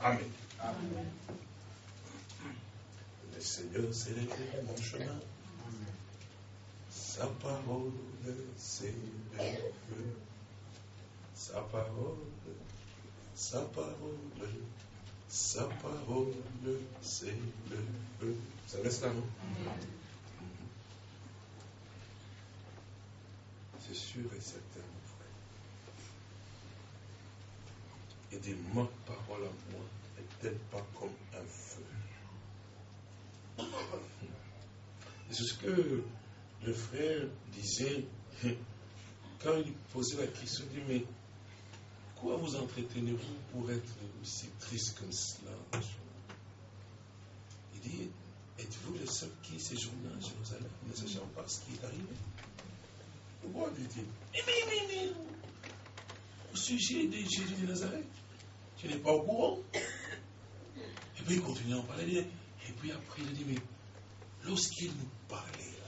Amen. Amen. Le Seigneur, c'est mon chemin. Sa parole, le feu. Sa parole, sa parole, sa parole, c'est le. Ça reste là, non C'est sûr et certain, mon frère. Et des ma parole à moi n'est-elle pas comme un feu C'est ce que le frère disait quand il posait la question, il dit, mais quoi vous entretenez-vous pour être aussi triste comme cela? Il dit, êtes-vous le seul qui séjourne à Jérusalem, ne sachant pas ce qui est arrivé pourquoi dit-il? Mais, mais, mais, au sujet de Jésus de Nazareth, tu n'es pas au courant? Et puis il continue à en parler. Et puis après, il dit, mais lorsqu'il nous parlait,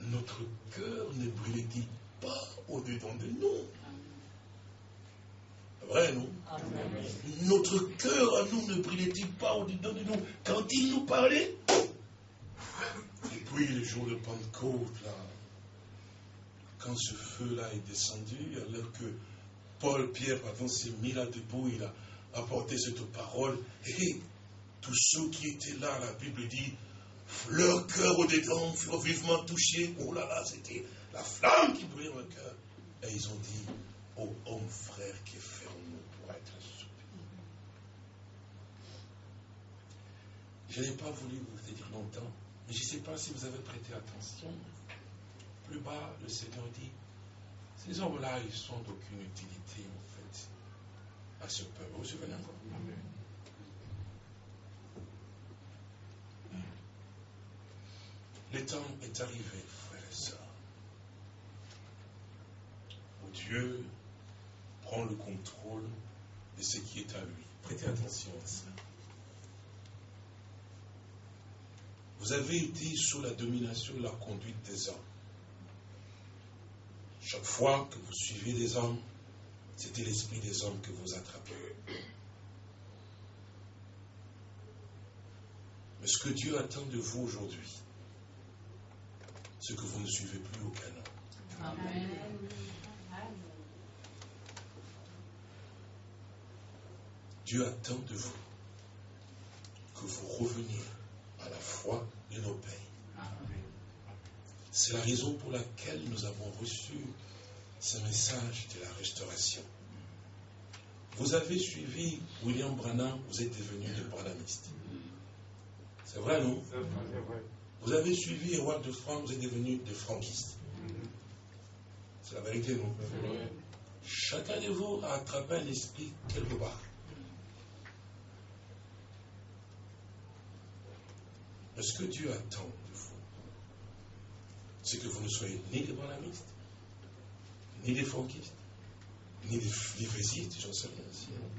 notre cœur ne brûlait-il pas au-dedans de nous? Vrai, non? Notre cœur à nous ne brûlait-il pas au-dedans de nous? Quand il nous parlait Et puis le jour de Pentecôte, là, quand ce feu-là est descendu, alors que Paul, Pierre, pardon, s'est mis là debout, il a apporté cette parole, et tous ceux qui étaient là, la Bible dit, leur cœur au-dedans furent vivement touchés. Oh là là, c'était la flamme qui brûlait dans le cœur. Et ils ont dit, oh homme frère, qui ferons-nous pour être sauvés Je n'ai pas voulu vous dire longtemps, mais je ne sais pas si vous avez prêté attention plus bas, le Seigneur dit, ces hommes-là, ils sont d'aucune utilité, en fait, à ce peuple. Vous vous souvenez encore? Le temps est arrivé, frères et sœurs, où Dieu prend le contrôle de ce qui est à lui. Prêtez attention à ça. Vous avez été sous la domination de la conduite des hommes. Chaque fois que vous suivez des hommes, c'était l'esprit des hommes que vous attrapez. Mais ce que Dieu attend de vous aujourd'hui, c'est que vous ne suivez plus aucun homme. Dieu attend de vous que vous reveniez à la foi de nos pères. C'est la raison pour laquelle nous avons reçu ce message de la restauration. Vous avez suivi William Branham, vous êtes devenu des Branhamistes. C'est vrai, non? Vous avez suivi Edouard de France, vous êtes devenu des franquistes. C'est la vérité, non Chacun de vous a attrapé un esprit quelque part. Mais ce que Dieu attend de vous, c'est que vous ne soyez ni des branhamistes, ni des franquistes, ni des livrésites, j'en sais rien aussi. Hein.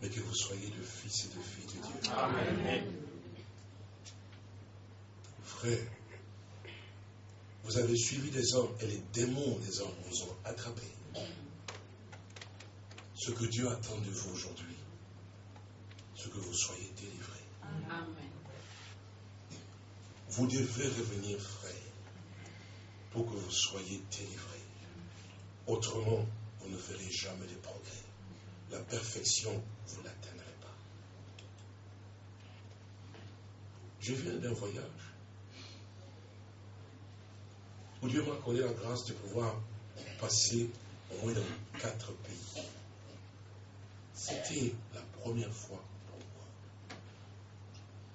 Mais que vous soyez de fils et de filles de Dieu. Amen. Frère, vous avez suivi des hommes et les démons des hommes vous ont attrapé. Ce que Dieu attend de vous aujourd'hui, ce que vous soyez délivrés. Amen. Vous devez revenir, frère, pour que vous soyez délivrés. Autrement, vous ne ferez jamais de progrès. La perfection, vous ne l'atteindrez pas. Je viens d'un voyage où Dieu m'a accordé la grâce de pouvoir passer au moins dans quatre pays. C'était la première fois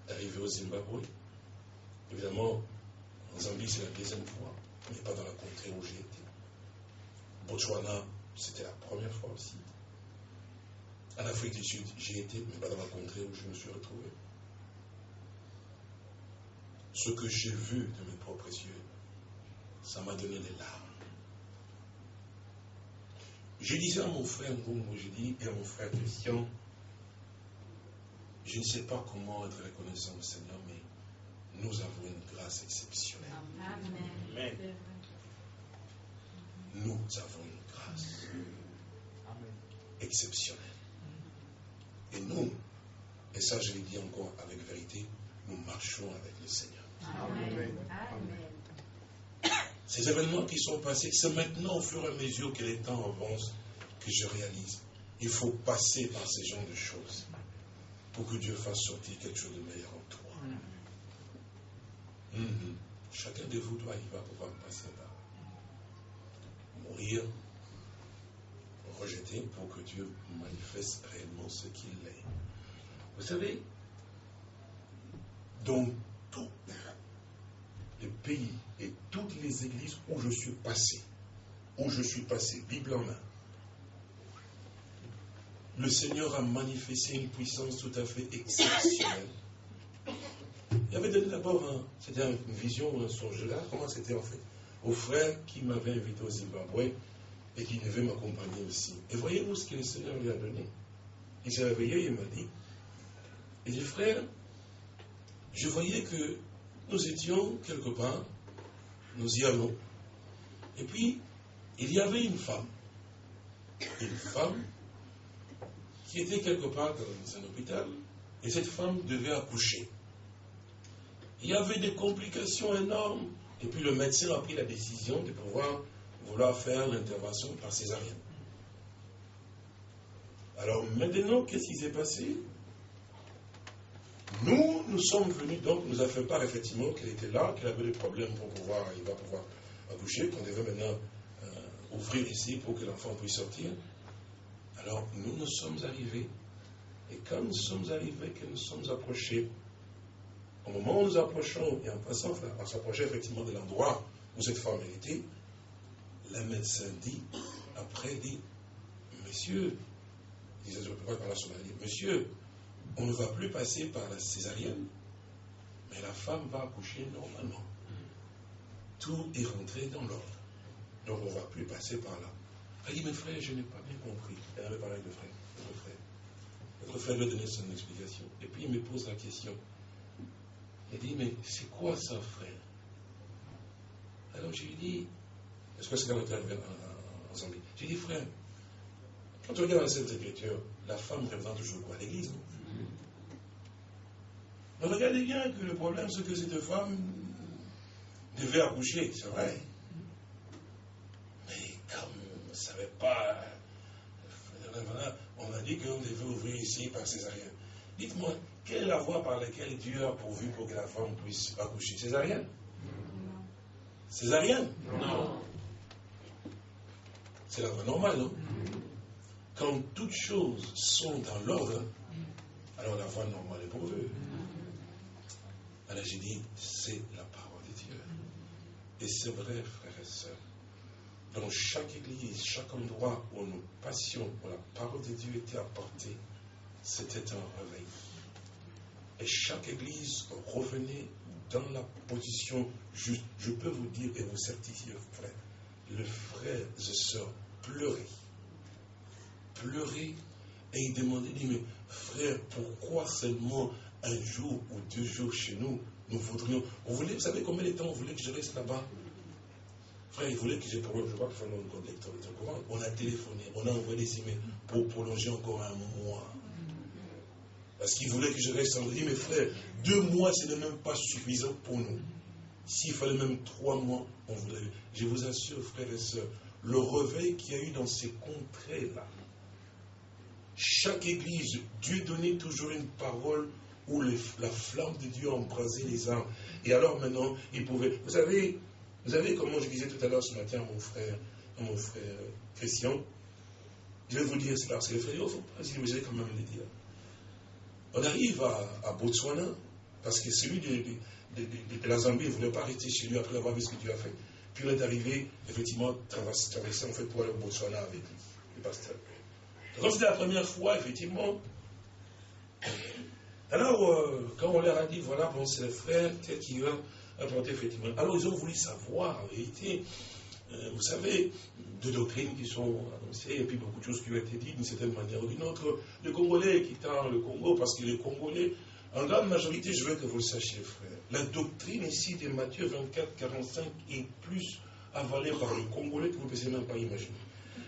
arrivé au Zimbabwe. Évidemment, en Zambie, c'est la deuxième fois, mais pas dans la contrée où j'ai été. Botswana, c'était la première fois aussi. En Afrique du Sud, j'ai été, mais pas dans la contrée où je me suis retrouvé. Ce que j'ai vu de mes propres yeux, ça m'a donné des larmes. Je disais à mon frère Ngongo, je dis, et à mon frère Christian, je ne sais pas comment être reconnaissant au Seigneur, mais nous avons une grâce exceptionnelle. Amen. Nous avons une grâce exceptionnelle. Et nous, et ça je le dis encore avec vérité, nous marchons avec le Seigneur. Amen. Ces événements qui sont passés, c'est maintenant au fur et à mesure que les temps avancent que je réalise. Il faut passer par ces genres de choses pour que Dieu fasse sortir quelque chose de meilleur en toi. Mhm. Chacun de vous doit y va pouvoir passer là. Mourir, rejeter pour que Dieu manifeste réellement ce qu'il est. Vous savez, dans tous les pays et toutes les églises où je suis passé, où je suis passé, Bible en main, le Seigneur a manifesté une puissance tout à fait exceptionnelle. Il avait d'abord, c'était une vision ou un songe là, comment c'était en fait? Au frère qui m'avait invité au Zimbabwe et qui devait m'accompagner aussi. Et voyez-vous ce que le Seigneur lui a donné? Il s'est réveillé il m'a dit, il dit, frère, je voyais que nous étions quelque part, nous y allons. Et puis, il y avait une femme. Une femme qui était quelque part dans un hôpital, et cette femme devait accoucher. Il y avait des complications énormes, et puis le médecin a pris la décision de pouvoir vouloir faire l'intervention par césarienne. Alors maintenant, qu'est-ce qui s'est passé? Nous, nous sommes venus, donc nous a fait part effectivement qu'elle était là, qu'elle avait des problèmes pour pouvoir, il va pouvoir accoucher, qu'on devait maintenant euh, ouvrir ici pour que l'enfant puisse sortir. Alors nous nous sommes arrivés, et quand nous sommes arrivés, que nous sommes approchés, au moment où nous approchons, et en passant, on s'approchait effectivement de l'endroit où cette femme était, le médecin dit, après dit, Monsieur, il disait, je ne peux pas parler la Monsieur, on ne va plus passer par la césarienne, mais la femme va accoucher normalement. Tout est rentré dans l'ordre. Donc on ne va plus passer par là. Elle dit, mes frères, je n'ai pas bien compris. Elle avait parlé de frère, notre frère. Notre frère lui a donné son explication. Et puis il me pose la question. Il dit, mais c'est quoi ça, frère? Alors je lui dis, est-ce que c'est quand on est arrivé en, Zambie? J'ai dit, frère, quand on regarde dans cette écriture, la femme représente toujours quoi? L'église, non? Regardez bien que le problème, c'est que cette femme devait accoucher, c'est vrai. Mais comme on ne savait pas, on a dit qu'on devait ouvrir ici par césarienne. Dites-moi, quelle est la voie par laquelle Dieu a pourvu pour que la femme puisse accoucher? Césarienne Césarienne? Non. C'est la voie normale, non Quand toutes choses sont dans l'ordre, alors la voie normale est pourvue. Alors j'ai dit, c'est la parole de Dieu. Et c'est vrai, frères et sœurs. Dans chaque église, chaque endroit où nous passions, où la parole de Dieu était apportée, c'était un réveil. Et chaque église revenait dans la position juste. Je peux vous dire et vous certifier, frère, le frère et sœurs pleurait. Pleurait et il demandait, dit, mais frère, pourquoi seulement un jour ou deux jours chez nous, nous voudrions. On voulait, vous savez combien de temps on voulait que je reste là-bas? Frère, il voulait que je, je crois que Fernand courant. On a téléphoné, on a envoyé des emails pour prolonger encore un mois. Parce qu'il voulait que je reste en dit, mais frère, deux mois, ce n'est même pas suffisant pour nous. S'il fallait même trois mois, on voudrait. Je vous assure, frères et sœurs, le réveil qu'il y a eu dans ces contrées-là, chaque église, Dieu donnait toujours une parole où la flamme de Dieu embrasait les âmes. Et alors maintenant, il pouvait. Vous savez, vous savez comment je disais tout à l'heure ce matin à mon frère, mon frère Christian, je vais vous dire cela, parce que les frères, il ne faut pas s'illuser quand même le dire. On arrive à, Botswana, parce que celui de, de, la Zambie ne voulait pas rester chez lui après avoir vu ce que Dieu a fait. Puis on est arrivé, effectivement, traverser, en fait pour aller au Botswana avec le pasteur. Donc c'était la première fois, effectivement. Alors, euh, quand on leur a dit, voilà, bon, c'est le frère, tel qui va apporter, effectivement. Alors, ils ont voulu savoir, en vérité, euh, vous savez, deux doctrines qui sont annoncées, et puis beaucoup de choses qui ont été dites d'une certaine manière ou d'une autre. Le Congolais quittant le Congo, parce que les Congolais, en grande majorité, je veux que vous le sachiez, frère, la doctrine ici de Matthieu 24, 45 est plus avalée par le Congolais que vous ne pouvez même pas imaginer.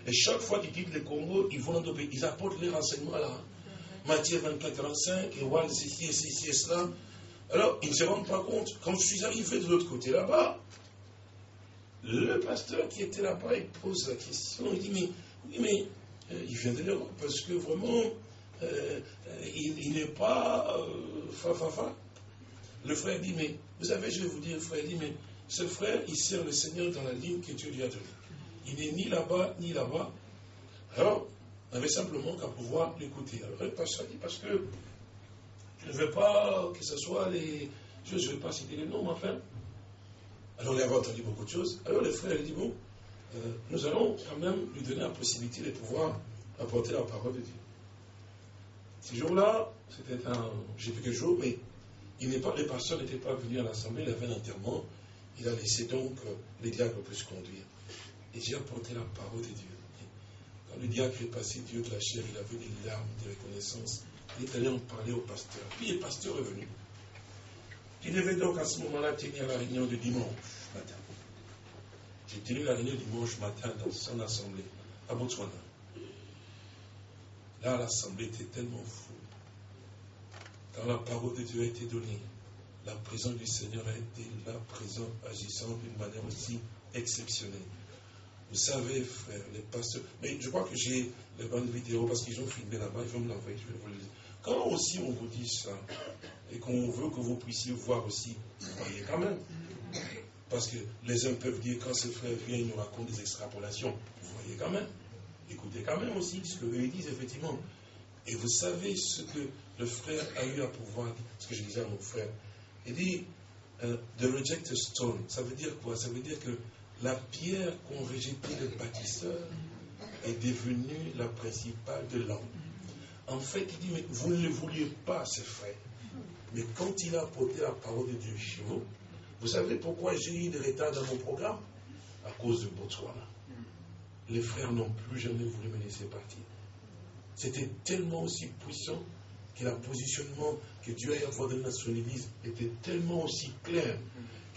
Et chaque fois qu'ils quittent le Congo, ils vont. Ils apportent les renseignements là. Matthieu 24, 45, et voilà, ceci, ceci et cela. Alors, ils ne se rendent pas compte. Quand je suis arrivé de l'autre côté là-bas, le pasteur qui était là-bas, il pose la question, il dit, mais, oui, mais euh, il vient de l'Europe, parce que vraiment, euh, il, n'est pas euh, Le frère dit, mais, vous savez, je vais vous dire, le frère dit, mais ce frère, il sert le Seigneur dans la ligne que Dieu lui a donnée. Il n'est ni là-bas, ni là-bas. Alors, on avait simplement qu'à pouvoir l'écouter. Alors, le pasteur dit, parce que je ne veux pas que ce soit les... Je ne veux pas citer les noms, enfin, alors il avait entendu beaucoup de choses. Alors le frère dit, bon, euh, nous allons quand même lui donner la possibilité de pouvoir apporter la parole de Dieu. Ce jour-là, c'était un, j'ai vu quelques jours, mais il n'est pas, pas venus à l'assemblée, il avait un enterrement. Il a laissé donc euh, les diacres plus conduire. Et j'ai apporté la parole de Dieu. Quand le diacre est passé, Dieu de la chair, il avait des larmes de reconnaissance. Il est allé en parler au pasteur. Puis le pasteur est venu. Il devait donc à ce moment-là tenir la réunion de dimanche matin. J'ai tenu la réunion dimanche matin dans son assemblée à Botswana. Là, l'assemblée était tellement fou. Quand la parole de Dieu a été donnée, la présence du Seigneur a été là, présent, agissant d'une manière aussi exceptionnelle. Vous savez, frère, les pasteurs. Mais je crois que j'ai les bonnes vidéos parce qu'ils ont filmé là-bas, ils vont me l'envoyer, je vais vous le dire. Quand aussi on vous dit ça, et qu'on veut que vous puissiez voir aussi, voyez quand même. Parce que les uns peuvent dire, quand ce frère vient, il nous raconte des extrapolations. Vous voyez quand même. Écoutez quand même aussi ce que eux disent, effectivement. Et vous savez ce que le frère a eu à pouvoir dire, ce que je disais à mon frère. Il dit, euh, the rejected stone, ça veut dire quoi? Ça veut dire que la pierre qu'ont rejeté les bâtisseurs est devenue la principale de l'homme. En fait, il dit, mais vous ne le vouliez pas, ce frère. Mais quand il a apporté la parole de Dieu chez vous, vous savez pourquoi j'ai eu des retards dans mon programme? À cause de Botswana. Les frères n'ont plus jamais voulu me laisser partir. C'était tellement aussi puissant que le positionnement que Dieu a donné sur l'Église était tellement aussi clair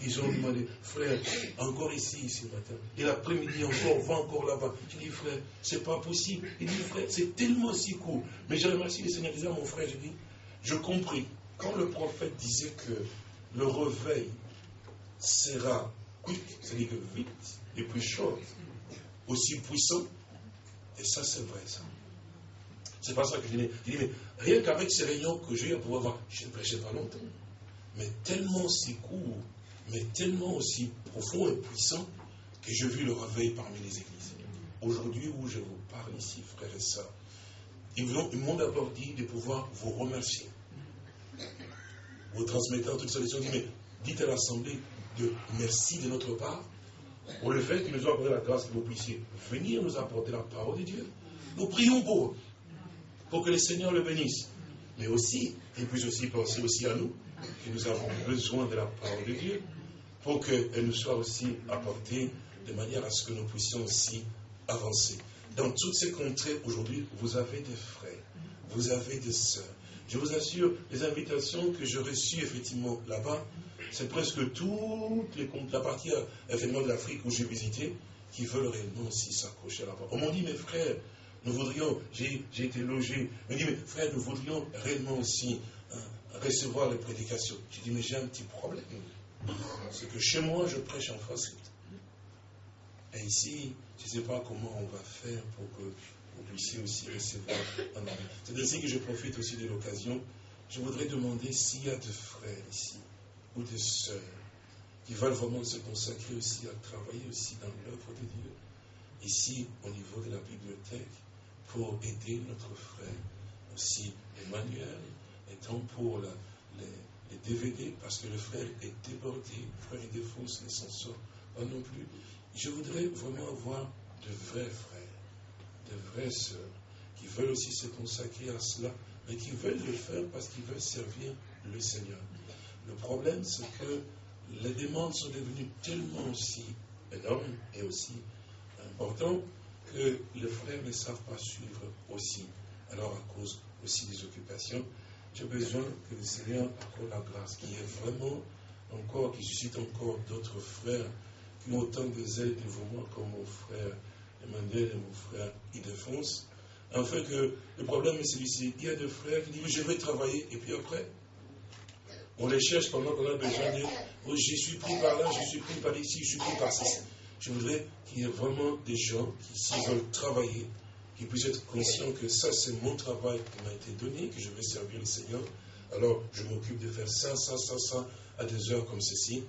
qu'ils ont demandé, frère, encore ici, ce matin. Et l'après-midi encore, va encore là-bas. Je dis, frère, c'est pas possible. Il dit, frère, c'est tellement si court. Mais j'ai remercié le Seigneur, disant mon frère, je dis, je compris. Quand le prophète disait que le réveil sera c'est-à-dire que vite et plus chaud, aussi puissant. Et ça, c'est vrai, ça. C'est pas ça que je dis. Je dis, mais rien qu'avec ces réunions que j'ai à pouvoir voir, je ne prêchais pas longtemps. Mais tellement si court, mais tellement aussi profond et puissant que je vis le réveil parmi les églises. Aujourd'hui où je vous parle ici, frères et sœurs, ils m'ont d'abord dit de pouvoir vous remercier. Vous transmettez toute solution, dit, mais dites à l'Assemblée de merci de notre part pour le fait qu'il nous a accordé la grâce que vous puissiez venir nous apporter la parole de Dieu. Nous prions pour pour que le Seigneur le bénisse. Mais aussi, il puisse aussi penser aussi à nous, que nous avons besoin de la parole de Dieu, pour qu'elle nous soit aussi apportée de manière à ce que nous puissions aussi avancer. Dans toutes ces contrées, aujourd'hui, vous avez des frères, vous avez des sœurs. Je vous assure, les invitations que j'ai reçues effectivement là-bas, c'est presque toute les, la partie événement de l'Afrique où j'ai visité, qui veulent réellement aussi s'accrocher à la parole. On m'a dit, mes frères, nous voudrions, j'ai été logé, me dit, mais frère, nous voudrions réellement aussi hein, recevoir les prédications. J'ai dit, mais j'ai un petit problème. C'est que chez moi, je prêche en français. Et ici, je ne sais pas comment on va faire pour que vous puissiez aussi recevoir anglais. C'est ainsi que je profite aussi de l'occasion. Je voudrais demander s'il y a des frères ici, ou des sœurs, qui veulent vraiment se consacrer aussi à travailler aussi dans l'œuvre de Dieu. Ici, au niveau de la bibliothèque, pour aider notre frère. Aussi, Emmanuel étant pour les, DVD, parce que le frère est débordé, le frère est défoncé, ne s'en sort pas non plus. Je voudrais vraiment avoir de vrais frères, de vraies sœurs, qui veulent aussi se consacrer à cela, mais qui veulent le faire parce qu'ils veulent servir le Seigneur. Le problème, c'est que les demandes sont devenues tellement aussi énormes et aussi importantes que les frères ne savent pas suivre aussi. Alors, à cause aussi des occupations, j'ai besoin que le Seigneur accorde la grâce, qui est vraiment encore, qui suscite encore d'autres frères qui ont autant de zèle devant moi comme mon frère Emmanuel et mon frère Idéfonse. Enfin que le problème est celui-ci. Il y a des frères qui disent je vais travailler et puis après, on les cherche pendant qu'on a besoin de oh, je suis pris par là, je suis pris par ici, je suis pris par ceci. Je voudrais qu'il y ait vraiment des gens qui, s'ils veulent travailler, qui puissent être conscients que ça, c'est mon travail qui m'a été donné, que je vais servir le Seigneur. Alors, je m'occupe de faire ça, ça, ça, ça, à des heures comme ceci.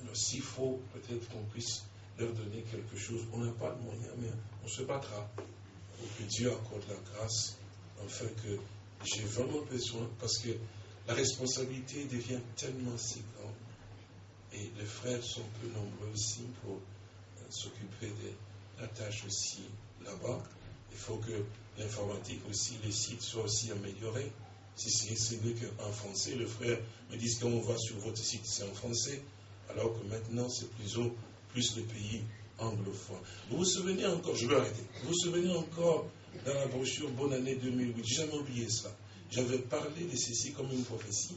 Alors, s'il faut, peut-être qu'on puisse leur donner quelque chose. On n'a pas de moyens, mais on se battra pour que Dieu accorde la grâce, afin que j'ai vraiment besoin, parce que la responsabilité devient tellement si grande. Et les frères sont peu nombreux aussi pour s'occuper de la tâche aussi là-bas. Il faut que l'informatique aussi, les sites soient aussi améliorés. Si c'est mieux qu'en français, le frère me dit qu'on va sur votre site, c'est en français, alors que maintenant c'est plus, plus le pays anglophone. Vous vous souvenez encore, je vais arrêter, vous vous souvenez encore dans la brochure Bonne année 2008, j'ai jamais oublié ça. J'avais parlé de ceci comme une prophétie,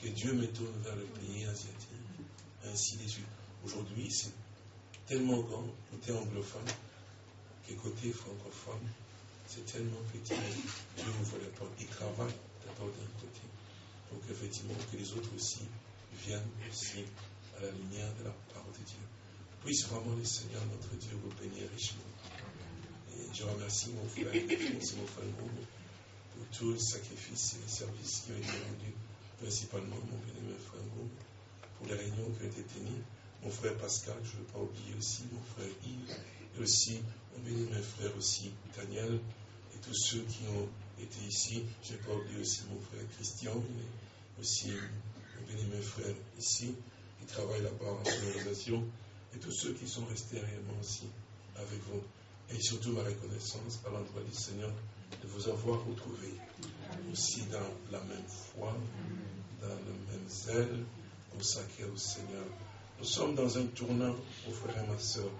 que Dieu me tourne vers le pays asiatique, ainsi de suite. Aujourd'hui, c'est tellement grand, côté anglophone, que côté francophone, c'est tellement petit. Dieu ne voulait pas. Il travaille d'abord d'un côté, pour qu'effectivement que les autres aussi viennent aussi à la lumière de la parole de Dieu. Puisse vraiment le Seigneur, notre Dieu, vous bénir richement. Et je remercie mon frère, et mon frère pour tous les sacrifices et les services qui ont été rendus, principalement mon bien-aimé frère pour les réunions qui ont été tenues mon frère Pascal, je ne veux pas oublier aussi mon frère Yves, et aussi mon béni mes frères aussi, Daniel, et tous ceux qui ont été ici. Je n'ai pas oublié aussi mon frère Christian, et aussi mon béni mes frères ici, qui travaillent là-bas en sonorisation, et tous ceux qui sont restés réellement aussi avec vous. Et surtout ma reconnaissance à l'endroit du Seigneur de vous avoir retrouvé aussi dans la même foi, dans le même zèle consacré au Seigneur. Nous sommes dans un tournant, mon frère et ma soeur.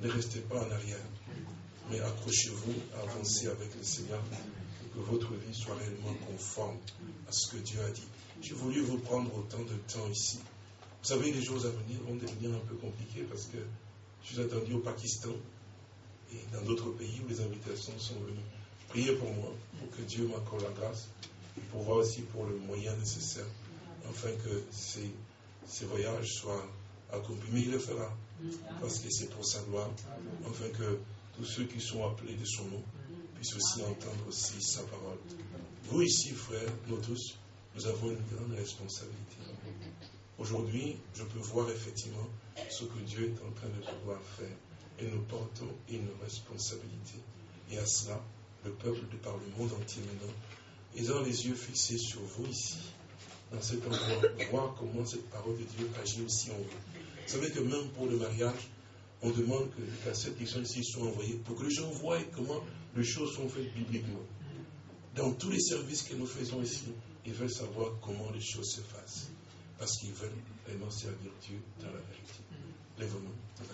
Ne restez pas en arrière, mais accrochez-vous, avancez avec le Seigneur pour que votre vie soit réellement conforme à ce que Dieu a dit. J'ai voulu vous prendre autant de temps ici. Vous savez, les jours à venir vont devenir un peu compliqués parce que je suis attendu au Pakistan et dans d'autres pays où les invitations sont venues. Priez pour moi, pour que Dieu m'accorde la grâce et pour voir aussi pour le moyen nécessaire, afin que ces, ces voyages soient accompli. Mais il le fera. Parce que c'est pour sa gloire. Afin que tous ceux qui sont appelés de son nom puissent aussi entendre aussi sa parole. Vous ici, frères, nous tous, nous avons une grande responsabilité. Aujourd'hui, je peux voir effectivement ce que Dieu est en train de pouvoir faire. Et nous portons une responsabilité. Et à cela, le peuple de par le monde entier maintenant, ils ont les yeux fixés sur vous ici, dans cet endroit, voir comment cette parole de Dieu agit aussi en vous. Vous savez que même pour le mariage, on demande que les cassettes qui sont ici soient envoyées pour que les gens voient comment les choses sont faites bibliquement. Dans tous les services que nous faisons ici, ils veulent savoir comment les choses se fassent. Parce qu'ils veulent vraiment servir Dieu dans la vérité. Lève-nous.